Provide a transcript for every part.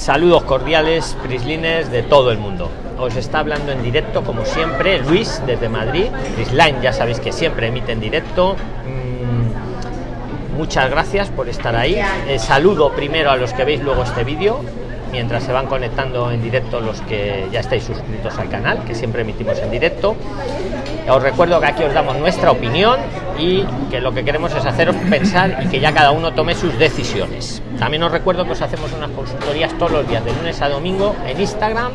Saludos cordiales, prislines de todo el mundo. Os está hablando en directo, como siempre, Luis desde Madrid. Prisline, ya sabéis que siempre emite en directo. Mm, muchas gracias por estar ahí. Eh, saludo primero a los que veis luego este vídeo, mientras se van conectando en directo los que ya estáis suscritos al canal, que siempre emitimos en directo. Os recuerdo que aquí os damos nuestra opinión y que lo que queremos es haceros pensar y que ya cada uno tome sus decisiones. También os recuerdo que os hacemos unas consultorías todos los días, de lunes a domingo, en Instagram,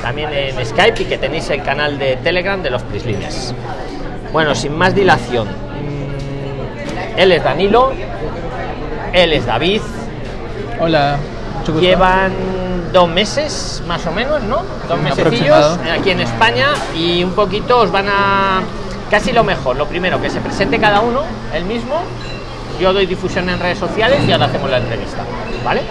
también en Skype y que tenéis el canal de Telegram de los Prislines. Bueno, sin más dilación, mm, él es Danilo, él es David. Hola. Llevan dos meses más o menos, ¿no? Dos mesecillos aquí en España y un poquito os van a casi lo mejor. Lo primero, que se presente cada uno, el mismo. Yo doy difusión en redes sociales y ahora hacemos la entrevista. ¿Vale?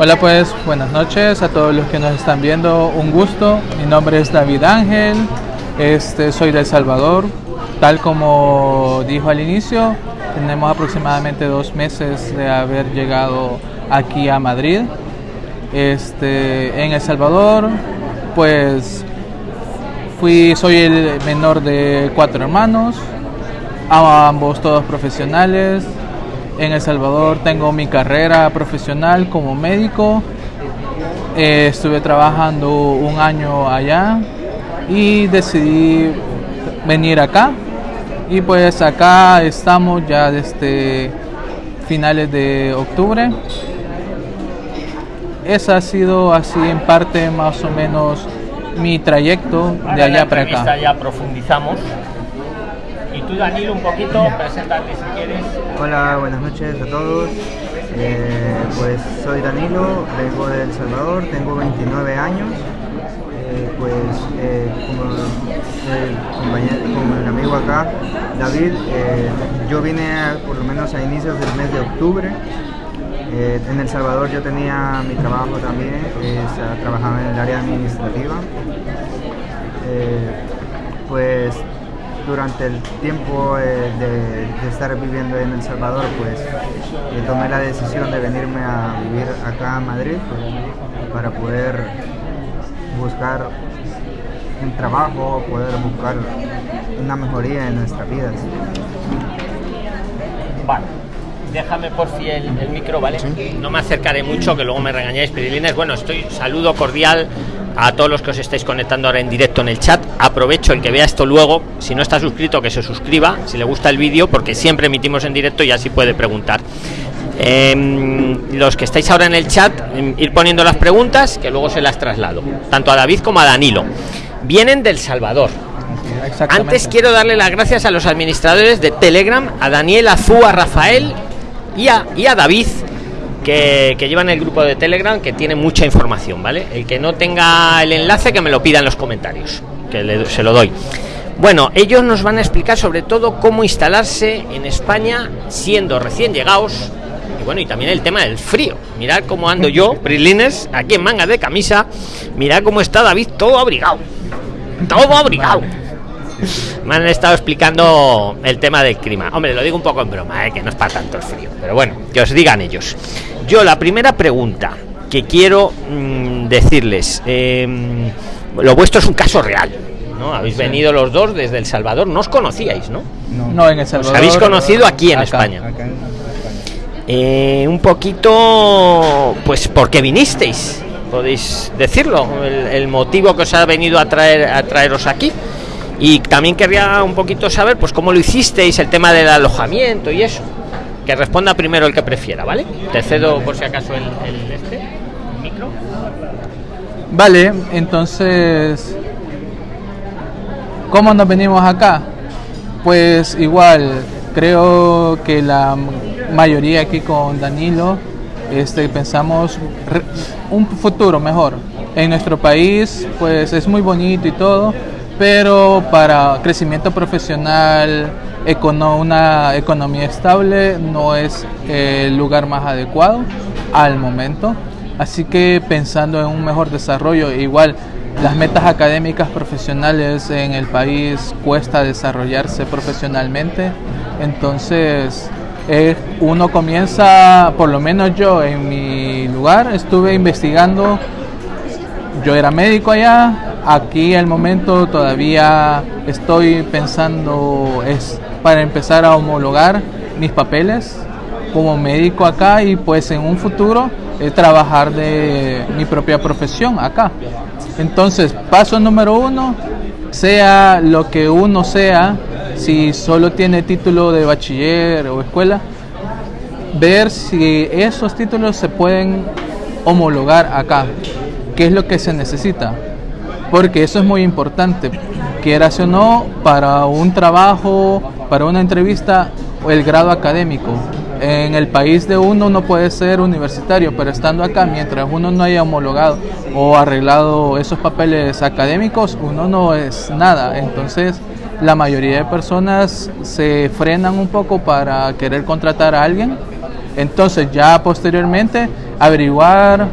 Hola pues, buenas noches a todos los que nos están viendo. Un gusto. Mi nombre es David Ángel. Este, soy de El Salvador. Tal como dijo al inicio, tenemos aproximadamente dos meses de haber llegado aquí a Madrid. Este, en El Salvador, pues fui, soy el menor de cuatro hermanos, ambos todos profesionales. En El Salvador tengo mi carrera profesional como médico. Eh, estuve trabajando un año allá y decidí venir acá. Y pues acá estamos ya desde finales de octubre esa ha sido así en parte más o menos mi trayecto de allá para acá. Ya profundizamos. Y tú, Danilo, un poquito, preséntate si quieres. Hola, buenas noches a todos. Eh, pues soy Danilo, vengo de El Salvador, tengo 29 años. Eh, pues eh, como, el como el amigo acá, David, yo vine por lo menos a inicios del mes de octubre eh, en El Salvador yo tenía mi trabajo también, eh, trabajaba en el área administrativa. Eh, pues durante el tiempo de, estar viviendo en El Salvador, pues tomé la decisión de venirme a vivir acá a Madrid pues, para poder buscar un trabajo, poder buscar una mejoría en nuestras vidas. Vale déjame por fin el, micro, ¿vale? No me acercaré mucho, que luego me regañáis, Pirilines. Bueno, estoy saludo cordial a todos los que os estáis conectando ahora en directo en el chat. Aprovecho el que vea esto luego, si no está suscrito, que se suscriba, si le gusta el vídeo, porque siempre emitimos en directo y así puede preguntar. Em, los que estáis ahora en el chat, em, ir poniendo las preguntas, que luego se las traslado, tanto a David como a Danilo. Vienen del Salvador, antes quiero darle las gracias a los administradores de Telegram, a Daniel Azúa, Rafael y a, David, que, que llevan el grupo de Telegram, que tiene mucha información, ¿vale? El que no tenga el enlace, que me lo pida en los comentarios, que se lo doy. Bueno, ellos nos van a explicar sobre todo cómo instalarse en España siendo recién llegados. Y bueno, y también el tema del frío. Mirad cómo ando yo, Prilines, aquí en manga de camisa. Mirad cómo está David todo abrigado. Todo abrigado me han estado explicando el tema del clima. Hombre, lo digo un poco en broma, ¿eh? que no es para tanto el frío. Pero bueno, que os digan ellos. Yo la primera pregunta que quiero mm, decirles, em, lo vuestro es un caso real. ¿no? Habéis venido los dos desde El Salvador, no os conocíais, ¿no? No, en El Salvador. Os habéis conocido aquí en España. Eh, un poquito, pues, ¿por qué vinisteis? Podéis decirlo, el, el, motivo que os ha venido a traer a traeros aquí. Y también querría un poquito saber, pues, cómo lo hicisteis, el tema del alojamiento y eso. Que responda primero el que prefiera, ¿vale? Te cedo por si acaso el, este, micro. Vale, entonces, ¿cómo nos venimos acá? Pues igual, creo que la mayoría aquí con Danilo este, pensamos un futuro mejor. En nuestro país, pues es muy bonito y todo, pero para crecimiento profesional, una economía estable no es el lugar más adecuado al momento. Así que pensando en un mejor desarrollo, igual las metas académicas profesionales en el país cuesta desarrollarse profesionalmente, entonces eh, uno comienza, por lo menos yo en mi lugar. Estuve investigando, yo era médico allá, aquí al momento todavía estoy pensando es para empezar a homologar mis papeles como médico acá y pues en un futuro eh, trabajar de mi propia profesión acá. Entonces, paso número uno, sea lo que uno sea, si solo tiene título de bachiller o escuela, ver si esos títulos se pueden homologar acá, qué es lo que se necesita, porque eso es muy importante, quieras o no, para un trabajo, para una entrevista el grado académico. En el país de uno no puede ser universitario, pero estando acá, mientras uno no haya homologado o arreglado esos papeles académicos, uno no es nada. Entonces, la mayoría de personas se frenan un poco para querer contratar a alguien. Entonces, ya posteriormente, averiguar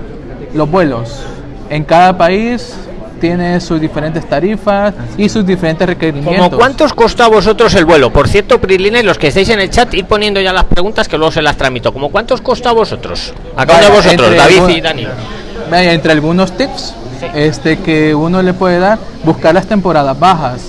los vuelos. En cada país tiene sus diferentes tarifas y sus diferentes requerimientos. ¿Cómo cuántos costó a vosotros el vuelo? Por cierto, Prilines, los que estáis en el chat, ir poniendo ya las preguntas que luego se las tramito. ¿Cómo cuántos costó a vosotros? A cada uno de vosotros, David algún- y Dani. Vaya, entre algunos tips Sí. este, que uno le puede dar, buscar las temporadas bajas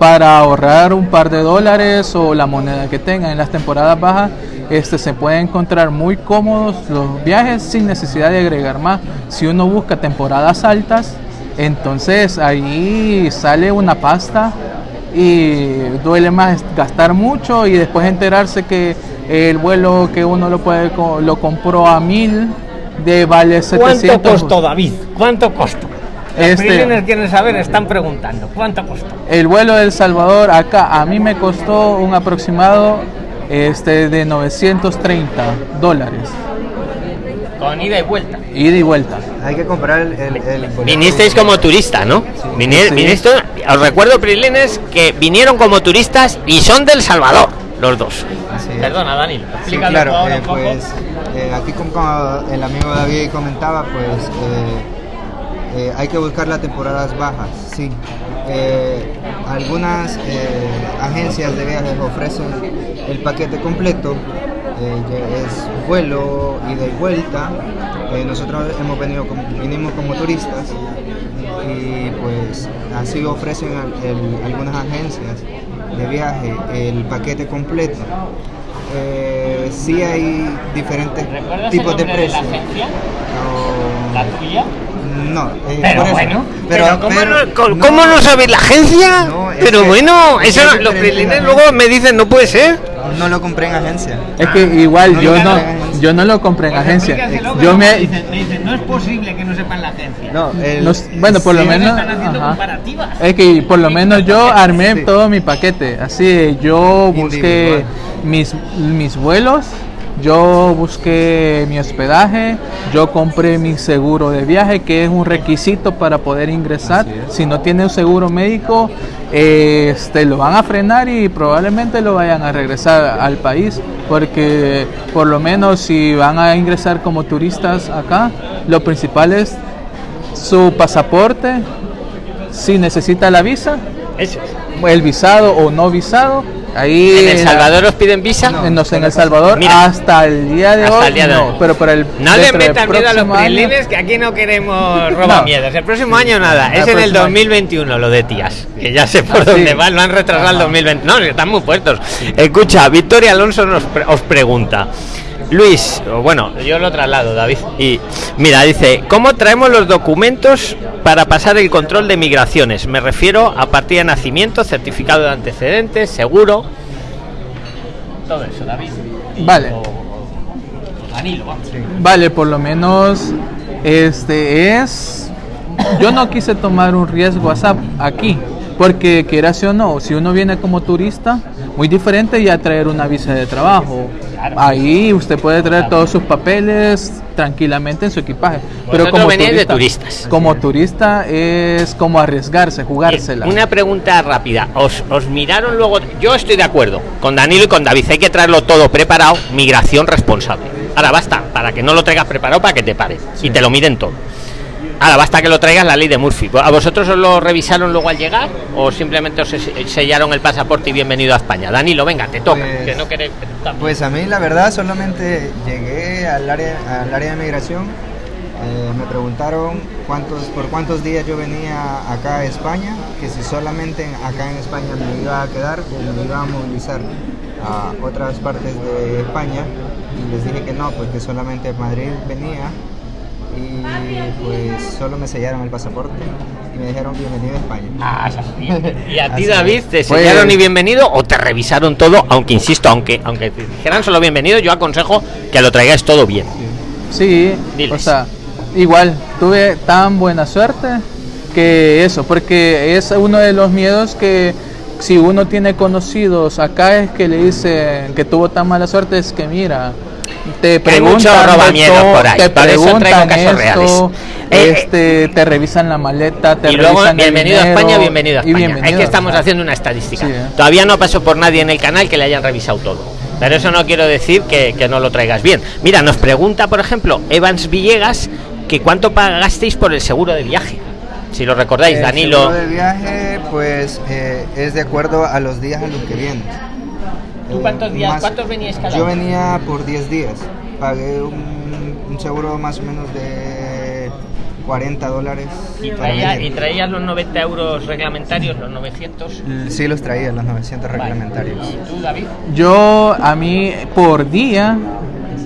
para ahorrar un par de dólares o la moneda que tengan en las temporadas bajas. Este, se puede encontrar muy cómodos los viajes sin necesidad de agregar más. Si uno busca temporadas altas, entonces ahí sale una pasta y duele más gastar mucho y después enterarse que el vuelo que uno lo puede lo compró a mil de vale 700 ¿Cuánto costó, David? ¿Cuánto costó? Los Este- quieren saber, están preguntando. ¿Cuánto costó? el vuelo del Salvador acá a mí me costó un aproximado este de 930 dólares Con ida y vuelta. ida y vuelta Hay que comprar el, el. Vinisteis como turista, ¿no? Sí. viniste- os recuerdo, Prilines, que vinieron como turistas y son del Salvador, los dos. Así es. Perdona, Dani. Sí, claro, eh, pues eh, aquí como como el amigo David comentaba, pues eh, eh, hay que buscar las temporadas bajas, sí. Eh, algunas eh, agencias de viajes ofrecen el paquete completo, eh, es vuelo, ida y vuelta. Eh, nosotros hemos venido como, vinimos como turistas y pues así ofrecen al- el- algunas agencias de viaje el paquete completo. Eh, sí hay diferentes ¿Recuerdas tipos el de de la precios. agencia? No, ¿La tuya? No, eh, Pero bueno, pero, pero, ¿cómo, pero- no, ¿cómo no sabéis la agencia? No, pero que- bueno, es eso es los la luego me dicen, no puede ser. no lo compré en agencia. es que igual No yo no yo no lo compré en Pues agencia yo me dicen, no es posible que no sepan la agencia. No, el- no bueno por lo menos están haciendo ajá. comparativas. es que por lo menos yo armé Sí. todo mi paquete así yo busqué Individual. mis mis vuelos yo busqué mi hospedaje, yo compré mi seguro de viaje, que es un requisito para poder ingresar. Si no tiene un seguro médico, eh, este, lo van a frenar y probablemente lo vayan a regresar al país, porque por lo menos si van a ingresar como turistas acá, lo principal es su pasaporte, si necesita la visa, Eso. El visado o no visado. Ahí ¿En El la- Salvador os piden visa? no sé, en El Salvador Mira. hasta el día de Hasta hoy el día de no, hoy. pero para el No le metan miedo a los prilines, que aquí no queremos roba No. miedos. El próximo año nada, El es en el próximo año. 2021 lo de tías, que ya sé por Ah, dónde sí. van, lo han retrasado al Ajá. 2020. No, están muy puestos. Escucha, Victoria Alonso nos pre- os pregunta. Luis, o bueno, yo lo traslado, David. Y mira, dice, ¿cómo traemos los documentos para pasar el control de migraciones? Me refiero a partida de nacimiento, certificado de antecedentes, seguro. Todo eso, David. Vale. O- o Danilo, vamos. Vale, por lo menos este es yo no quise tomar un riesgo WhatsApp aquí, porque quieras o no, si uno viene como turista, muy diferente ya traer una visa de trabajo. Claro. Ahí usted puede traer todos sus papeles tranquilamente en su equipaje. Vosotros veníais de turistas. Como turista es como arriesgarse, jugársela. Una pregunta rápida. ¿Os, os miraron luego? Yo estoy de acuerdo con Danilo y con David. Hay que traerlo todo preparado. Migración responsable. Ahora basta, para que no lo traigas preparado para que te pare. Y te lo miren todo. Ahora basta que lo traigas la ley de Murphy. ¿A vosotros os lo revisaron luego al llegar o simplemente os sellaron el pasaporte y bienvenido a España? Danilo, venga, te toca. Pues, que no querés, pues a mí la verdad solamente llegué al área, al área de migración. eh, me preguntaron cuántos, por cuántos días yo venía acá a España, que si solamente acá en España me iba a quedar o me iba a movilizar a otras partes de España. Y les dije que no, pues que solamente Madrid venía y pues solo me sellaron el pasaporte y me dijeron bienvenido a España. Ah, ¿Y a ti, David, te Pues- sellaron y bienvenido o te revisaron todo? Aunque insisto, aunque aunque te dijeran solo bienvenido, yo aconsejo que lo traigáis todo bien. Sí, Diles. o sea, igual tuve tan buena suerte que eso, porque es uno de los miedos que si uno tiene conocidos acá es que le dicen que tuvo tan mala suerte es que mira, te preguntan por ahí, te por eso traigo preguntan casos esto, reales. Eh, este, te revisan la maleta, te y luego revisan el bienvenido a dinero, España, bienvenido a España. bienvenido, es que estamos haciendo una estadística. Sí, ¿eh? Todavía no pasó por nadie en el canal que le hayan revisado todo. Pero eso no quiero decir que, que no lo traigas bien. Mira, nos pregunta, por ejemplo, Evans Villegas, que cuánto pagasteis por el seguro de viaje. Si lo recordáis, El Danilo. seguro de viaje, pues eh, es de acuerdo a los días a los que vienes. ¿Tú Eh, cuántos días- más- cuántos veníais cada Yo venía por 10 días. Pagué un, un seguro más o menos de 40 dólares. Y traía- y traías los 90 euros reglamentarios, los 900. Sí los traía, los 900 Vale. reglamentarios. ¿Y tú, David? Yo a mí por día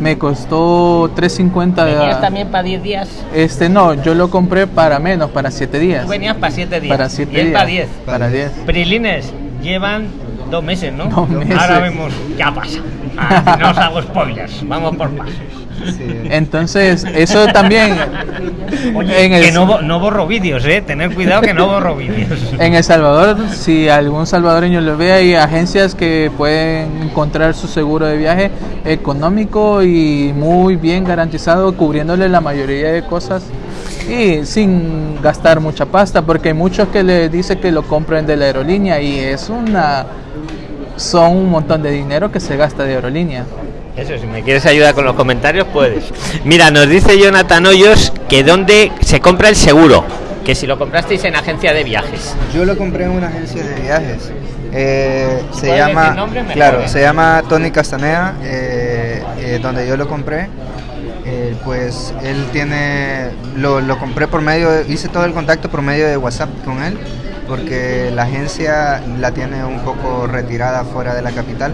me costó 350 de- ¿Venías también para 10 días? Este no, yo lo compré para menos, para 7 días. Tú venías para 7 días. Para 7 y él días. para 10. Para 10. Prilines llevan dos meses, ¿no? Dos meses. Ahora vemos qué pasa. Ah, no os hago spoilers, vamos por pasos. Sí. Entonces, eso también Oye, en el, que no, no borro vídeos, ¿eh? Tener cuidado que no borro vídeos. en El Salvador, si algún salvadoreño lo ve, hay agencias que pueden encontrar su seguro de viaje económico y muy bien garantizado, cubriéndole la mayoría de cosas y sin gastar mucha pasta, porque hay muchos que le dicen que lo compren de la aerolínea y es una son un montón de dinero que se gasta de aerolínea. Eso, si me quieres ayudar con los comentarios, puedes. Mira, nos dice Jonathan Hoyos que dónde se compra el seguro. Que si lo comprasteis en agencia de viajes. Yo lo compré en una agencia de viajes. Eh, se llama, nombre, claro, se llama Tony Castaneda, eh, eh, donde yo lo compré. Eh, pues él tiene, lo, lo compré por medio, de- hice todo el contacto por medio de WhatsApp con él, porque la agencia la tiene un poco retirada fuera de la capital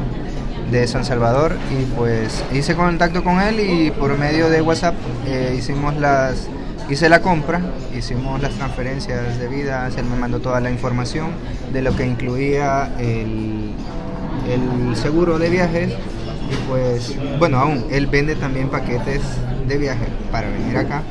de San Salvador y pues hice contacto con él y por medio de WhatsApp eh, hicimos las hice la compra, hicimos las transferencias debidas, él me mandó toda la información de lo que incluía el, el seguro de viajes y pues bueno aún él vende también paquetes de viaje para venir acá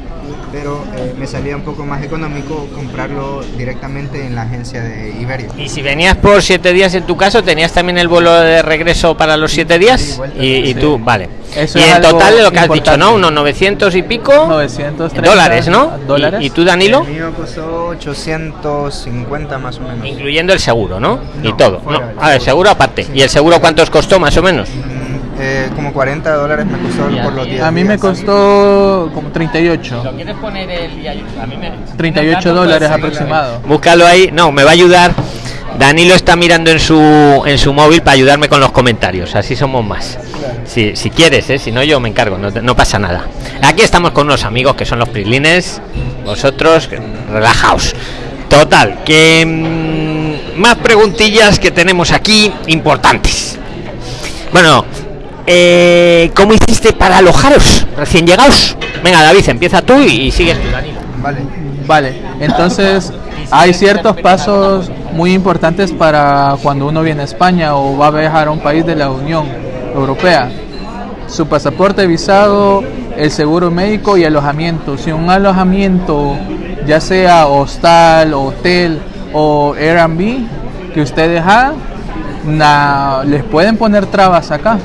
pero eh, me salía un poco más económico comprarlo directamente en la agencia de Iberia Y si venías por siete días en tu caso, ¿tenías también el vuelo de regreso para los siete días? Y, Sí. tú, vale. Eso y es en total de lo que has dicho. ¿no? Unos 900 y pico 930 dólares, ¿no? dólares. ¿Y, y tú, Danilo? El mío costó 850 más o menos. Incluyendo el seguro, ¿no? y todo. No. el Ah, el seguro aparte. ¿Y el seguro cuánto os costó más o menos? Eh, como 40 dólares me costó por los ti- 10 A mí me costó como 38. quieres poner el... A mí me... 38 dólares aproximado. Búscalo ahí. No, me va a ayudar. Danilo está mirando en su en su móvil para ayudarme con los comentarios. Así somos más. Si, si quieres, ¿eh? si no yo me encargo, no, no pasa nada. Aquí estamos con unos amigos que son los Prilines. Vosotros, relajaos. Total, que mm, más preguntillas que tenemos aquí importantes. Bueno, eh, ¿cómo hiciste para alojaros recién llegados? Venga, David, empieza tú y, sigues tú, Danilo. Vale. Vale, entonces hay ciertos pasos muy importantes para cuando uno viene a España o va a viajar a un país de la Unión Europea. Su pasaporte, visado, el seguro médico y alojamiento. Si un alojamiento, ya sea hostal, hotel o Airbnb, que hagan, na- les pueden poner trabas acá.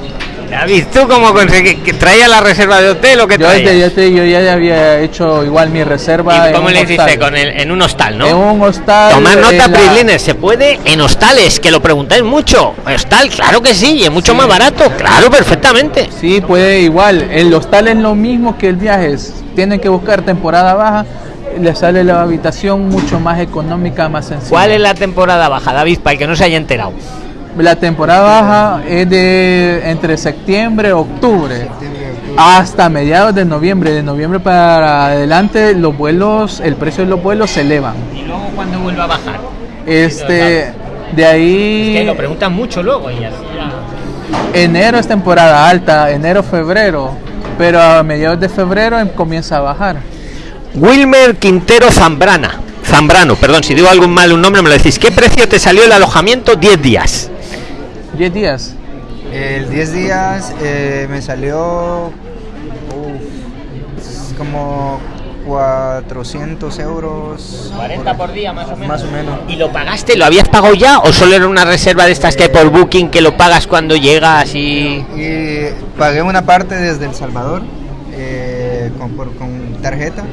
David, ¿tú cómo conseguí que traía la reserva de hotel o qué Yo, traías? desde- yo te- yo ya había hecho igual mi reserva. ¿Y cómo le hiciste? Con el, en un hostal, ¿no? En un hostal. Tomar nota, en la- se puede en hostales, que lo preguntáis mucho. Hostal, claro que sí, y es mucho más barato, claro, perfectamente. Sí, puede igual. El hostal es lo mismo que el viaje. Tienen que buscar temporada baja le sale la habitación mucho más económica, más sencilla. ¿Cuál es la temporada baja, David, para el que no se haya enterado? La temporada baja es de entre septiembre, octubre, hasta mediados de noviembre. De noviembre para adelante los vuelos, el precio de los vuelos se elevan. ¿Y luego cuándo vuelve a bajar? Este, de ahí Es que lo preguntan mucho luego y así ya. enero es temporada alta, enero, febrero, pero a mediados de febrero em- comienza a bajar. Wilmer Quintero Zambrana. Zambrano, perdón, si digo algún mal un nombre me lo decís. ¿Qué precio te salió el alojamiento 10 días? 10 días. El 10 días eh, me salió uf, como 400 euros. 40 por día más o menos. Más o menos. ¿Y lo pagaste? ¿Lo habías pagado ya o solo era una reserva de estas que hay por Booking que lo pagas cuando llegas y Y pagué una parte desde El Salvador eh, con, por- con tarjeta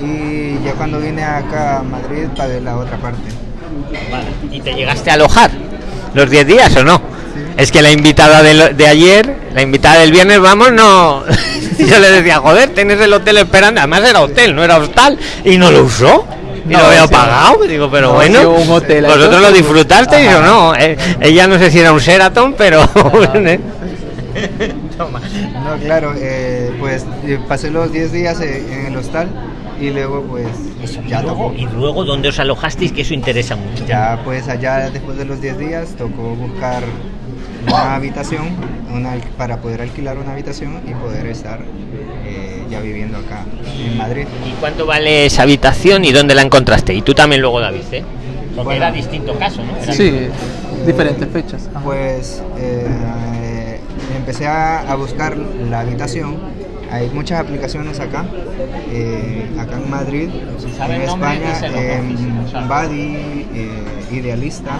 y ya cuando vine acá a Madrid pagué la otra parte. y te llegaste a alojar los 10 días o no? Es que la invitada de, lo- de ayer, la invitada del viernes, vamos, no. Yo le decía, joder, tienes el hotel esperando. Además era hotel, no era hostal. Y no lo usó. Y No, lo había sí. pagado. Digo, pero No, bueno. un hotel, ¿Vosotros lo disfrutasteis o no? Eh, ella no sé si era un Sheraton, pero. ¿eh? Toma. No, claro, eh, pues eh, pasé los 10 días eh, en el hostal y luego pues ya y, luego, tocó. y luego, ¿dónde os alojasteis? Que eso interesa mucho. Ya pues allá después de los 10 días tocó buscar una habitación una, al- para poder alquilar una habitación y poder estar eh, ya viviendo acá en Madrid. ¿Y cuánto vale esa habitación y dónde la encontraste? Y tú también luego, David, ¿eh? Porque Bueno. era distinto caso, ¿no? Era Sí, diferentes fechas. Ajá. Pues eh, empecé a, a buscar la habitación. Hay muchas aplicaciones acá, eh, acá en Madrid, en España, en. Buddy, eh, Idealista,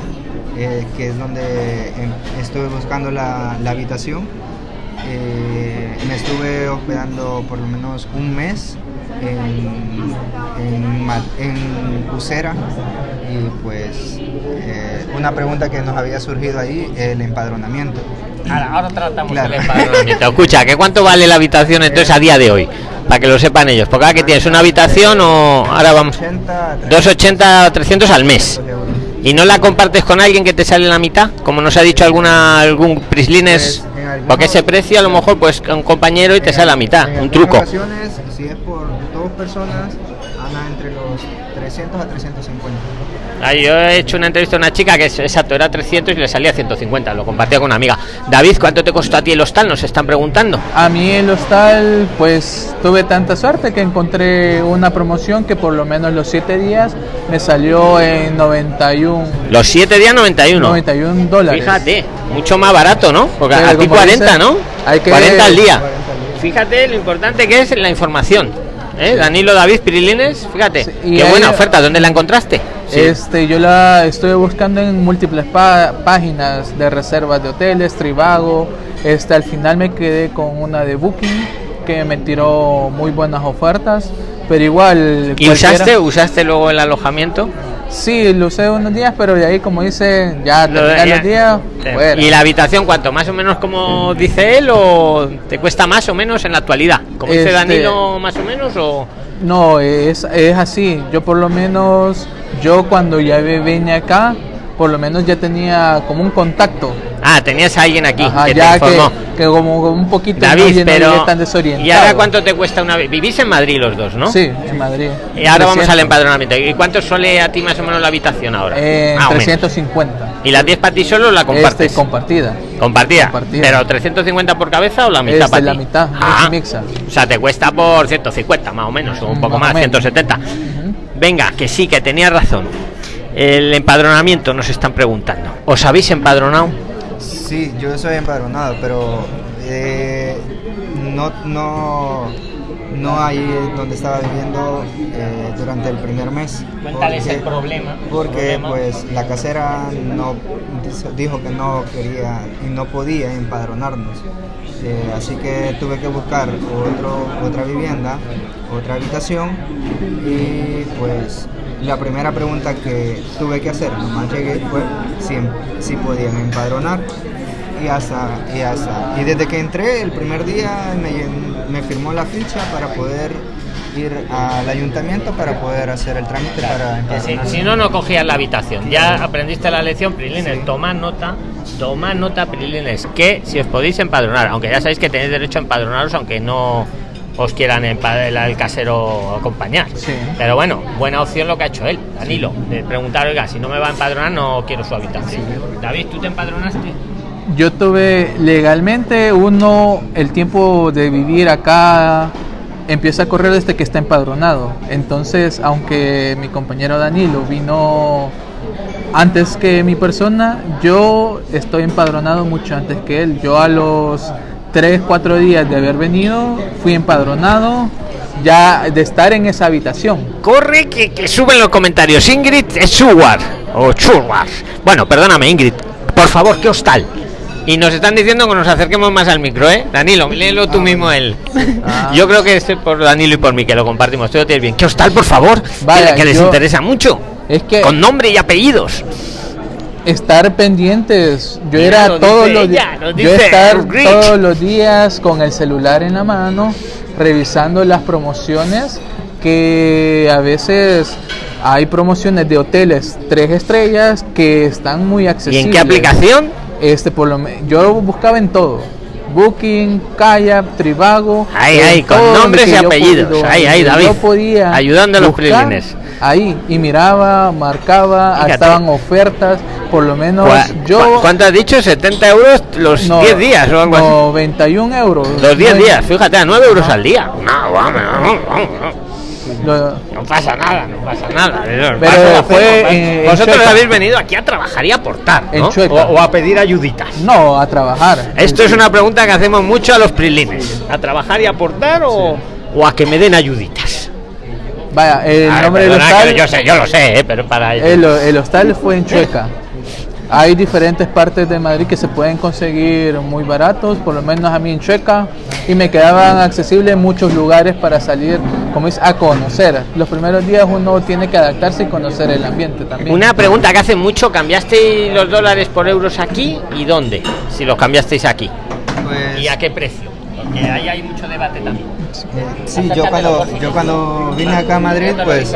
eh, que es donde em, estuve buscando la, la habitación. Me estuve hospedando por lo menos un mes en, en, y pues eh, una pregunta que nos había surgido ahí, el empadronamiento. Ahora, ahora tratamos Claro. el empadronamiento. Escucha, ¿qué cuánto vale la habitación entonces a día de hoy? Para que lo sepan ellos. Porque ahora que tienes una habitación o ahora vamos 80, 280 300 al mes. ¿Y no la compartes con alguien que te sale la mitad? Como nos ha dicho alguna algún Prislines, Pues, porque ese precio a lo mejor pues un compañero y te sale la mitad, un truco. ocasiones, si es por dos personas, anda entre los 300 a 350. Ah, yo he hecho una entrevista a una chica que es exacto, era 300 y le salía 150, lo compartía con una amiga. David, ¿cuánto te costó a ti el hostal? Nos están preguntando. A mí el hostal, pues tuve tanta suerte que encontré una promoción que por lo menos los 7 días me salió en 91, Los 7 días 91. 91 dólares. Fíjate, mucho más barato, ¿no? Porque Pero a ti como 40, dice, ¿no? hay que- 40 al día. 40 al día. Fíjate lo importante que es la información. ¿Eh? Danilo David Pirilines, fíjate. Sí, Qué buena oferta, ¿dónde la encontraste? Sí. Este, yo la estuve buscando en múltiples páginas de reservas de hoteles, Trivago. Este, al final me quedé con una de Booking que me tiró muy buenas ofertas, pero igual. ¿Y usaste, usaste luego el alojamiento? Sí, lo usé unos días, pero de ahí, como dice, ya Lo- ya- los días. Eh. ¿Y la habitación cuánto? ¿Más o menos como dice él o te cuesta más o menos en la actualidad? ¿Como dice Este- Danilo más o menos o...? No, es, es así. Yo por lo menos, yo cuando ya vine acá, por lo menos ya tenía como un contacto. Ah, tenías a alguien aquí Ajá, que te ya informó. que, que como un poquito David, pero... no tan desorientado. ¿Y ahora cuánto te cuesta una vez? Vivís en Madrid los dos, ¿no? Sí, en Madrid. Y ahora vamos 300. al empadronamiento. ¿Y cuánto suele a ti más o menos la habitación ahora? Eh, menos. 350. ¿Y las 10 para ti solo la compartes? Este, compartida. compartida. compartida. ¿Pero 350 por cabeza o la mitad Este, para la ti? mitad, Ah, mixa. O sea, te cuesta por 150 más o menos, o un poco más más, o menos. 170. Ujú. Venga, que sí, que tenía razón. El empadronamiento nos están preguntando. ¿Os habéis empadronado? Sí, yo soy empadronado, pero eh, no, no, no ahí donde estaba viviendo eh, durante el primer mes. Cuéntales Porque- el problema. Porque Problema. pues la casera no dijo- dijo que no quería y no podía empadronarnos. Eh, así que tuve que buscar otro, otra vivienda, otra habitación y pues la primera pregunta que tuve que hacer, nomás llegué, fue si, si podían empadronar y hasta, y hasta, y desde que entré el primer día me, firmó la ficha para poder ir al ayuntamiento para poder hacer el trámite para si, si, no, no cogías la habitación. Ya aprendiste la lección, Prilines. Tomad nota, tomad nota, Prilines, que si os podéis empadronar, aunque ya sabéis que tenéis derecho a empadronaros, aunque no os quieran el, el casero acompañar. Pero bueno, buena opción lo que ha hecho él, Danilo, de preguntar, oiga, si no me va a empadronar, no quiero su habitación. David, ¿tú te empadronaste? Yo tuve legalmente uno, el tiempo de vivir acá empieza a correr desde que está empadronado. Entonces, aunque mi compañero Danilo vino antes que mi persona, yo estoy empadronado mucho antes que él. Yo a los 3, 4 días de haber venido, fui empadronado ya de estar en esa habitación. Corre que, que suben los comentarios. Ingrid es o Churwar. Bueno, perdóname Ingrid. Por favor, ¿qué hostal? Y nos están diciendo que nos acerquemos más al micro, ¿eh? Danilo, léelo tú mismo él. Ah. Yo creo que es por Danilo y por mí que lo compartimos. Tienes bien. ¿Qué hostal, por favor? Vaya, que, les interesa mucho. Es que con nombre y apellidos estar pendientes. Yo era todos los días, yo estar todos los días con el celular en la mano, revisando las promociones que a veces hay promociones de hoteles tres estrellas que están muy accesibles. ¿Y en qué aplicación? Este por lo yo buscaba en todo. Booking, Kayak, Tribago. Ahí, ahí, con nombres y apellidos. ahí, ahí, David. podía ayudando a los Ahí, y miraba, marcaba, estaban ofertas por lo menos yo... ¿Cuánto has dicho? ¿70 euros los 10 días o algo 91 euros. Los 10 días, fíjate, a 9 euros al día. No, vamos, no pasa nada, no pasa nada. Pero fue Vosotros habéis venido aquí a trabajar y aportar, ¿no? o, a pedir ayuditas. No, a trabajar. Esto es una pregunta que hacemos mucho a los prilines. ¿A trabajar y aportar o, o a que me den ayuditas? Vaya, el nombre del hostal. Yo, sé, yo lo sé, eh, pero para el, el hostal fue en Chueca. Hay diferentes partes de Madrid que se pueden conseguir muy baratos, por lo menos a mí en Chueca, y me quedaban accesibles muchos lugares para salir, como a conocer. Los primeros días uno tiene que adaptarse y conocer el ambiente también. Una pregunta que hace mucho, ¿cambiasteis los dólares por euros aquí y dónde? Si los cambiasteis aquí. Pues ¿Y a qué precio? Porque ahí hay mucho debate también. Sí, yo cuando, yo cuando vine acá a Madrid, pues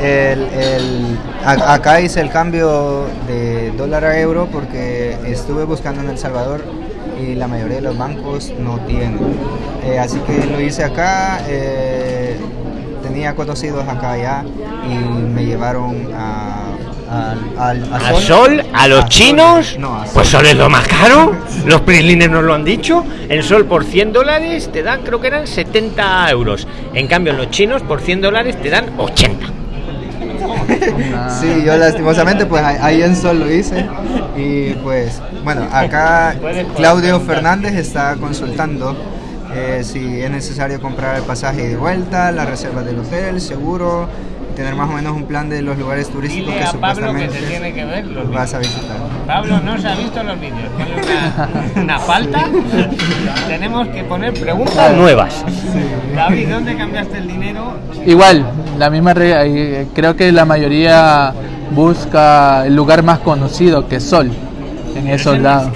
el, el, acá hice el cambio de dólar a euro porque estuve buscando en El Salvador y la mayoría de los bancos no tienen. Eh, así que lo hice acá, eh, tenía conocidos acá ya y me llevaron a... ¿A, sol? ¿A los chinos? Pues Sol es lo más caro. Los prilines nos lo han dicho. El Sol por 100 dólares te dan, creo que eran 70 euros. En cambio, los chinos por 100 dólares te dan 80. sí, yo lastimosamente pues ahí en Sol lo hice y pues bueno, acá Claudio Fernández está consultando eh, si es necesario comprar el pasaje de vuelta, la reserva del hotel, seguro, tener más o menos un plan de los lugares turísticos que supuestamente tiene que ver vas a visitar. Pablo no se ha visto los vídeos, tiene una, falta. Tenemos que poner preguntas nuevas. David, ¿dónde cambiaste el dinero? Igual, la misma regla. Creo que la mayoría busca el lugar más conocido que Sol, en esos lados.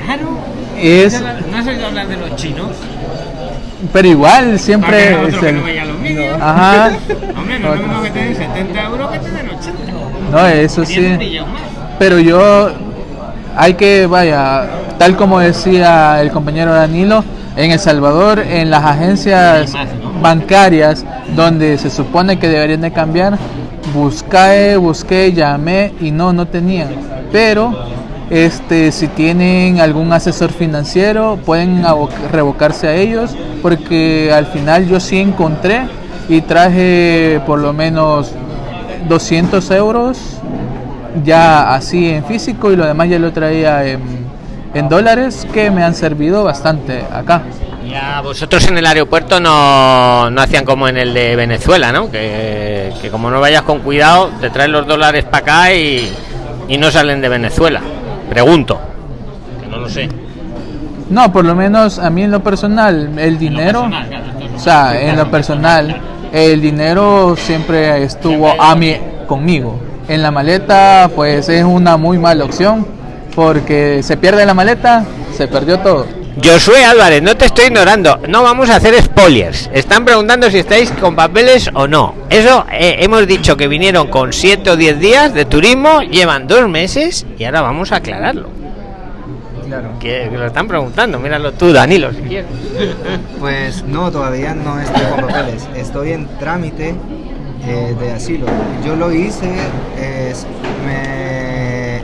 Es... ¿No has oído hablar de los chinos? Pero igual, siempre. es el... no Ajá. Hombre, no es lo mismo que te den 70 euros que te den 80. No, eso sí. Pero yo. Hay que, vaya, tal como decía el compañero Danilo, en El Salvador, en las agencias bancarias donde se supone que deberían de cambiar, busqué, busqué, llamé y no, no tenían. Pero este, si tienen algún asesor financiero, pueden revocarse a ellos, porque al final yo sí encontré y traje por lo menos 200 euros ya así en físico y lo demás ya lo traía en, dólares que me han servido bastante acá. Ya vosotros en el aeropuerto no, no hacían como en el de Venezuela, ¿no? Que, que como no vayas con cuidado, te traen los dólares para acá y, y no salen de Venezuela. Pregunto, que no lo sé. No, por lo menos a mí en lo personal, el dinero, o sea, en lo personal, el dinero siempre estuvo a mí conmigo. En la maleta, pues es una muy mala opción, porque se pierde la maleta, se perdió todo. Josué Álvarez, no te estoy ignorando. No vamos a hacer spoilers. Están preguntando si estáis con papeles o no. Eso eh, hemos dicho que vinieron con 7 o 10 días de turismo, llevan dos meses y ahora vamos a aclararlo. Claro. Que, que lo están preguntando. Míralo tú, Danilo, si quieres. Pues no, todavía no estoy con papeles. Estoy en trámite eh, de asilo. Yo lo hice, es- me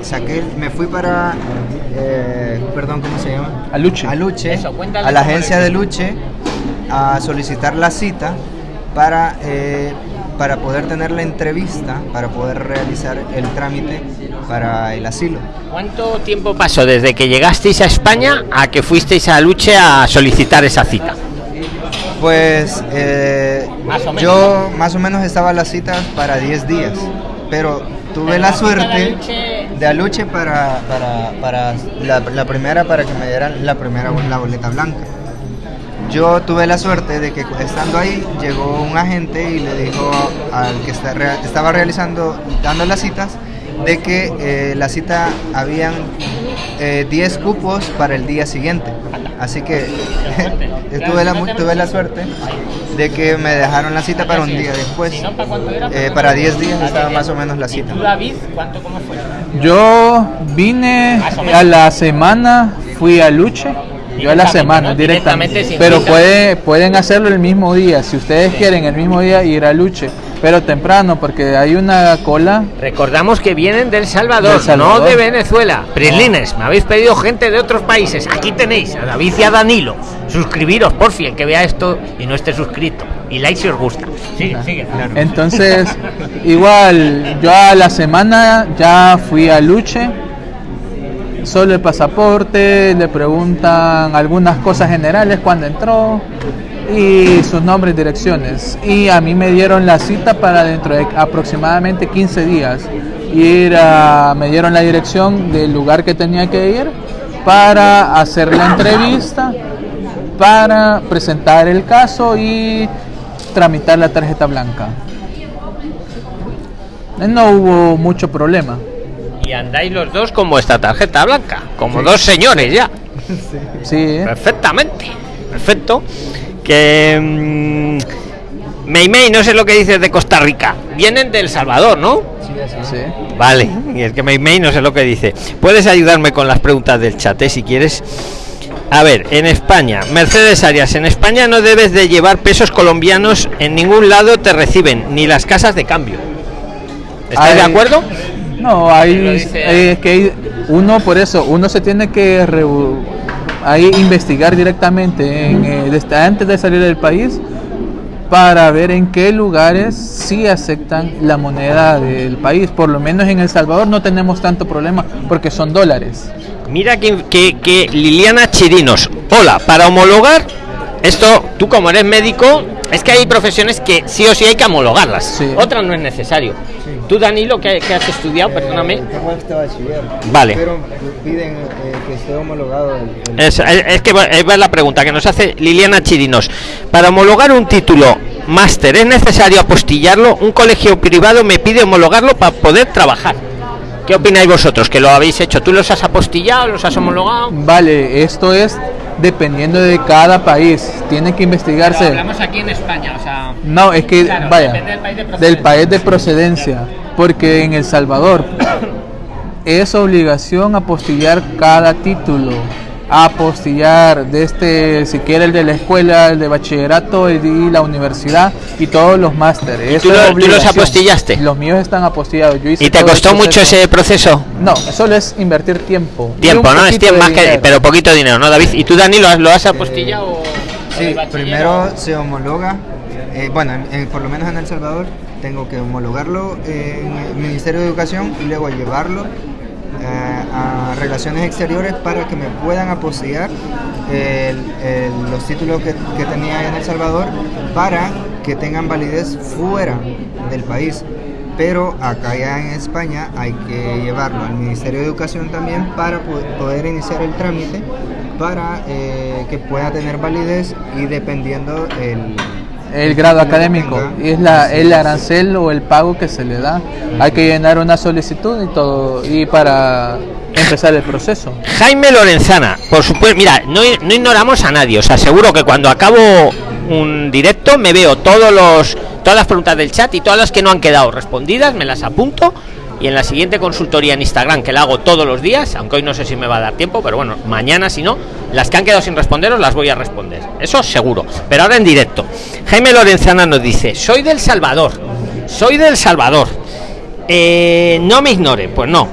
saqué, me fui para, eh, perdón, ¿cómo se llama? A Luche. A Luche, Eso, a la agencia de. Luche, a solicitar la cita para, eh, para poder tener la entrevista, para poder realizar el trámite para el asilo. ¿Cuánto tiempo pasó desde que llegasteis a España a que fuisteis a Luche a solicitar esa cita? Pues eh, Más o menos. yo más o menos estaba la cita para 10 días, pero tuve la suerte de Aluche para, para, para la, la primera, para que me dieran la primera la boleta blanca. Yo tuve la suerte de que estando ahí llegó un agente y le dijo al que está estaba realizando, dando las citas, de que eh, la cita habían eh, 10 cupos para el día siguiente. Así que tuve, la, tuve la suerte de que me dejaron la cita para un día después. Eh, para 10 días estaba más o menos la cita. ¿Y tú, David, cuánto cómo fue? Yo vine a la semana, fui a Luche. Yo a la semana, ¿no? directamente. Pero puede, pueden hacerlo el mismo día. Si ustedes quieren el mismo día ir a Luche. Pero temprano, porque hay una cola. Recordamos que vienen del Salvador, no de Venezuela. Prislines, me habéis pedido gente de otros países. Aquí tenéis a David y a Danilo. Suscribiros, por fin, el que vea esto y no esté suscrito. Y like si os gusta. Sigue, sigue. Entonces, igual, yo a la semana ya fui a Luche. Solo el pasaporte, le preguntan algunas cosas generales cuando entró y sus nombres direcciones. Y a mí me dieron la cita para dentro de aproximadamente 15 días. Ir a, me dieron la dirección del lugar que tenía que ir para hacer la entrevista, para presentar el caso y tramitar la tarjeta blanca. No hubo mucho problema. Y andáis los dos con vuestra tarjeta blanca, como dos señores ya. Sí. Perfectamente. Perfecto. Que. mm, Mei Mei, no sé lo que dices de Costa Rica. Vienen del Salvador, ¿no? sí. Vale, y es que Mei Mei no sé lo que dice. Puedes ayudarme con las preguntas del chat, eh, si quieres. A ver, en España, Mercedes Arias, en España no debes de llevar pesos colombianos, en ningún lado te reciben, ni las casas de cambio. ¿Estás de Hay- acuerdo? No, hay, dice- es que hay- uno por eso, uno se tiene que reu- ahí investigar directamente en, eh, antes de salir del país para ver en qué lugares sí aceptan la moneda del país. Por lo menos en El Salvador no tenemos tanto problema porque son dólares. Mira que, que Liliana Chirinos. Hola, para homologar, esto, tú como eres médico, es que hay profesiones que sí o sí hay que homologarlas. Sí. Otras no es necesario. Tú, Danilo, que, que has estudiado, perdóname. Tengo este bachiller. Vale. Pero piden eh, que esté homologado el, el- Es, es- es que va- es la pregunta que nos hace Liliana Chirinos. Para homologar un título máster, ¿es necesario apostillarlo? Un colegio privado me pide homologarlo para poder trabajar. ¿Qué opináis vosotros? Que lo habéis hecho. ¿Tú los has apostillado? ¿Los has homologado? Vale, esto es dependiendo de cada país. Tiene que investigarse. aquí en España, o sea... No, es que, Claro, vaya, del país de del procedencia. país de procedencia, porque en El Salvador es obligación apostillar cada título, apostillar de este, si quiere el de la escuela, el de bachillerato de la universidad y todos los másteres. tú lo- tú los apostillaste? Los míos están apostillados. Yo hice ¿Y te costó mucho proceso. ese proceso? No, solo es invertir tiempo. y Tiempo, ¿no? Es tiempo más que... Pero poquito dinero, ¿no, David? ¿Y tú, Dani, lo has, lo has apostillado? o- o Sí, primero se homologa, eh, bueno, en- en- por lo menos en El Salvador, tengo que homologarlo en el Ministerio de Educación y luego llevarlo a Relaciones Exteriores para que me puedan apostillar el- el- los títulos que, que tenía en El Salvador para que tengan validez fuera del país. Pero acá ya en España hay que llevarlo al Ministerio de Educación también para po- poder iniciar el trámite para eh, que pueda tener validez y dependiendo el, el grado académico. Y es la, el arancel o el pago que se le da hay que llenar una solicitud y todo y para empezar el proceso. Jaime Lorenzana, por supuesto, mira, no, no ignoramos a nadie, os aseguro que cuando acabo un directo me veo todos los todas las preguntas del chat y todas las que no han quedado respondidas me las apunto y en la siguiente consultoría en Instagram que la hago todos los días, aunque hoy no sé si me va a dar tiempo, pero bueno, mañana si no, las que han quedado sin responderos las voy a responder. Eso seguro, pero ahora en directo. Jaime Lorenzana nos dice, "Soy del Salvador. Soy del Salvador. Eh, no me ignore, pues no.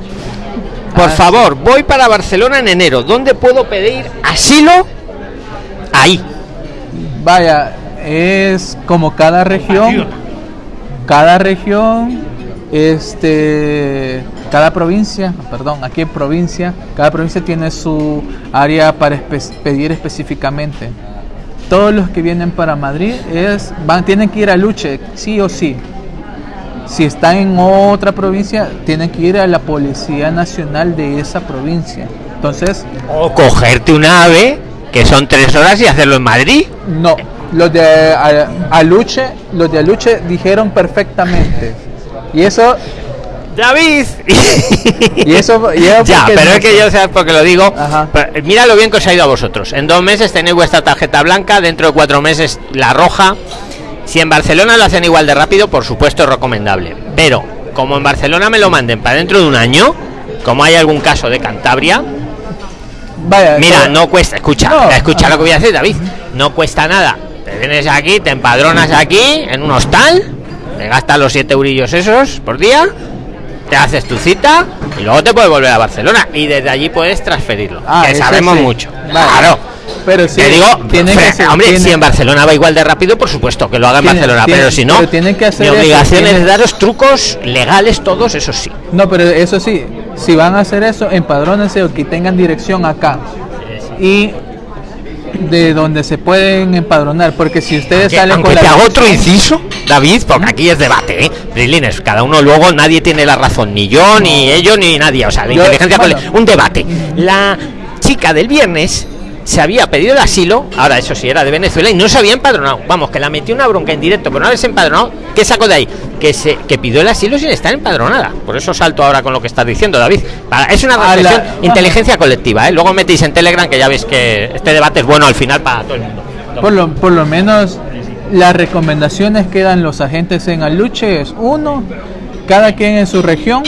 Por Ah, favor, voy para Barcelona en enero. ¿Dónde puedo pedir asilo? Ahí. Vaya, es como cada región, cada región, este, cada provincia, perdón, aquí en provincia, cada provincia tiene su área para espe- pedir específicamente. Todos los que vienen para Madrid es, van, tienen que ir a Luche, sí o sí. Si están en otra provincia, tienen que ir a la Policía Nacional de esa provincia. Entonces, O cogerte un ave, que son tres horas, y hacerlo en Madrid. No, los de Aluche, los de Aluche dijeron perfectamente. Y eso, David. y eso, ya, porque pero es que yo sé por qué lo digo. Ajá. Pero, mira lo bien que os ha ido a vosotros. En dos meses tenéis vuestra tarjeta blanca, dentro de cuatro meses la roja. Si en Barcelona lo hacen igual de rápido, por supuesto es recomendable. Pero como en Barcelona me lo manden para dentro de un año, como hay algún caso de Cantabria, Vaya, Mira, no cuesta, escucha, No, escucha ajá. lo que voy a decir, David. No cuesta nada. Te vienes aquí, te empadronas aquí, en un hostal, te gastas los 7 eurillos esos por día, te haces tu cita y luego te puedes volver a Barcelona y desde allí puedes transferirlo. Ah, que sabemos sí. mucho. Vale. Claro. Pero sí, te digo, tienen que ser- hombre, tienen- si en Barcelona va igual de rápido, por supuesto que lo haga en Tienen- Barcelona, tienen- pero si no, pero tienen que hacer mi obligación es daros trucos legales todos, eso sí. No, pero eso sí, si van a hacer eso, empadrónense o que tengan dirección acá. Y de donde se pueden empadronar, porque si ustedes salen con la hago otro inciso, David, porque aquí es debate, ¿eh? Brilines, cada uno luego nadie tiene la razón, ni yo, ni ellos, ni nadie. O sea, la Yo- inteligencia bueno. un debate. La chica del viernes se había pedido el asilo, ahora eso sí era de Venezuela y no se había empadronado. Vamos, que la metió una bronca en directo por no haberse empadronado. ¿Qué sacó de ahí? Que se que pidió el asilo sin estar empadronada. Por eso salto ahora con lo que estás diciendo, David. Para- es una la- reflexión, Ajá. inteligencia colectiva, ¿eh? Luego metéis en Telegram que ya veis que este debate es bueno al final para todo el mundo. Por lo, por lo menos las recomendaciones que dan los agentes en Aluche es uno, cada quien en su región,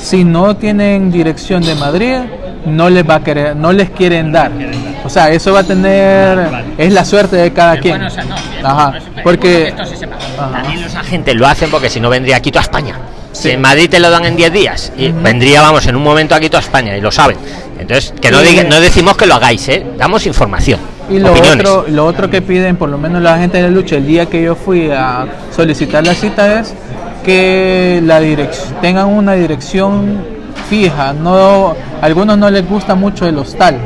si no tienen dirección de Madrid, no les va a querer, no les quieren dar. O sea, eso va a tener, es la suerte de cada quien. Ajá, porque Ajá. También los agentes lo hacen porque si no vendría aquí toda España. Si en Madrid te lo dan en 10 días y vendría, vamos, en un momento aquí toda España y lo saben. Entonces, que no, diga- no decimos que lo hagáis, ¿eh? Damos información. Y lo opiniones. otro, lo otro que piden, por lo menos la gente de lucha, el día que yo fui a solicitar la cita es que la dirección tengan una dirección fija. No, a algunos no les gusta mucho el hostal,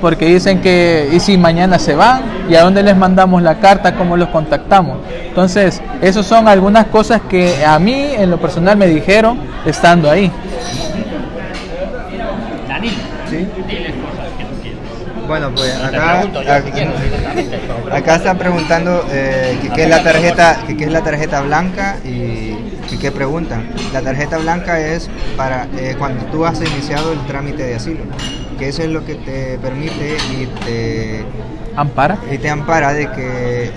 porque dicen que y si mañana se van y a dónde les mandamos la carta, cómo los contactamos. Entonces, esas son algunas cosas que a mí en lo personal me dijeron estando ahí. Bueno, pues Te acá, pregunto yo, si quieres, acá, acá están preguntando eh, que qué es la tarjeta, que qué es la tarjeta blanca y, y qué preguntan. La tarjeta blanca es para eh, cuando tú has iniciado el trámite de asilo, que eso es lo que te permite y te Ampara. y te ampara de que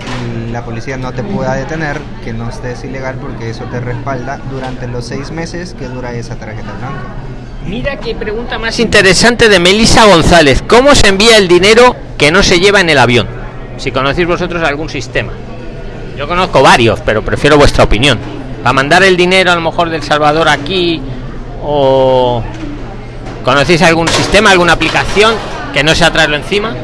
la policía no te pueda detener, que no estés ilegal, porque eso te respalda durante los seis meses que dura esa tarjeta blanca. Mira qué pregunta más interesante de Melissa González. ¿Cómo se envía el dinero que no se lleva en el avión? Si conocéis vosotros algún sistema. Yo conozco varios, pero prefiero vuestra opinión. Para mandar el dinero a lo mejor del Salvador aquí o conocéis algún sistema, alguna aplicación que no sea traerlo encima.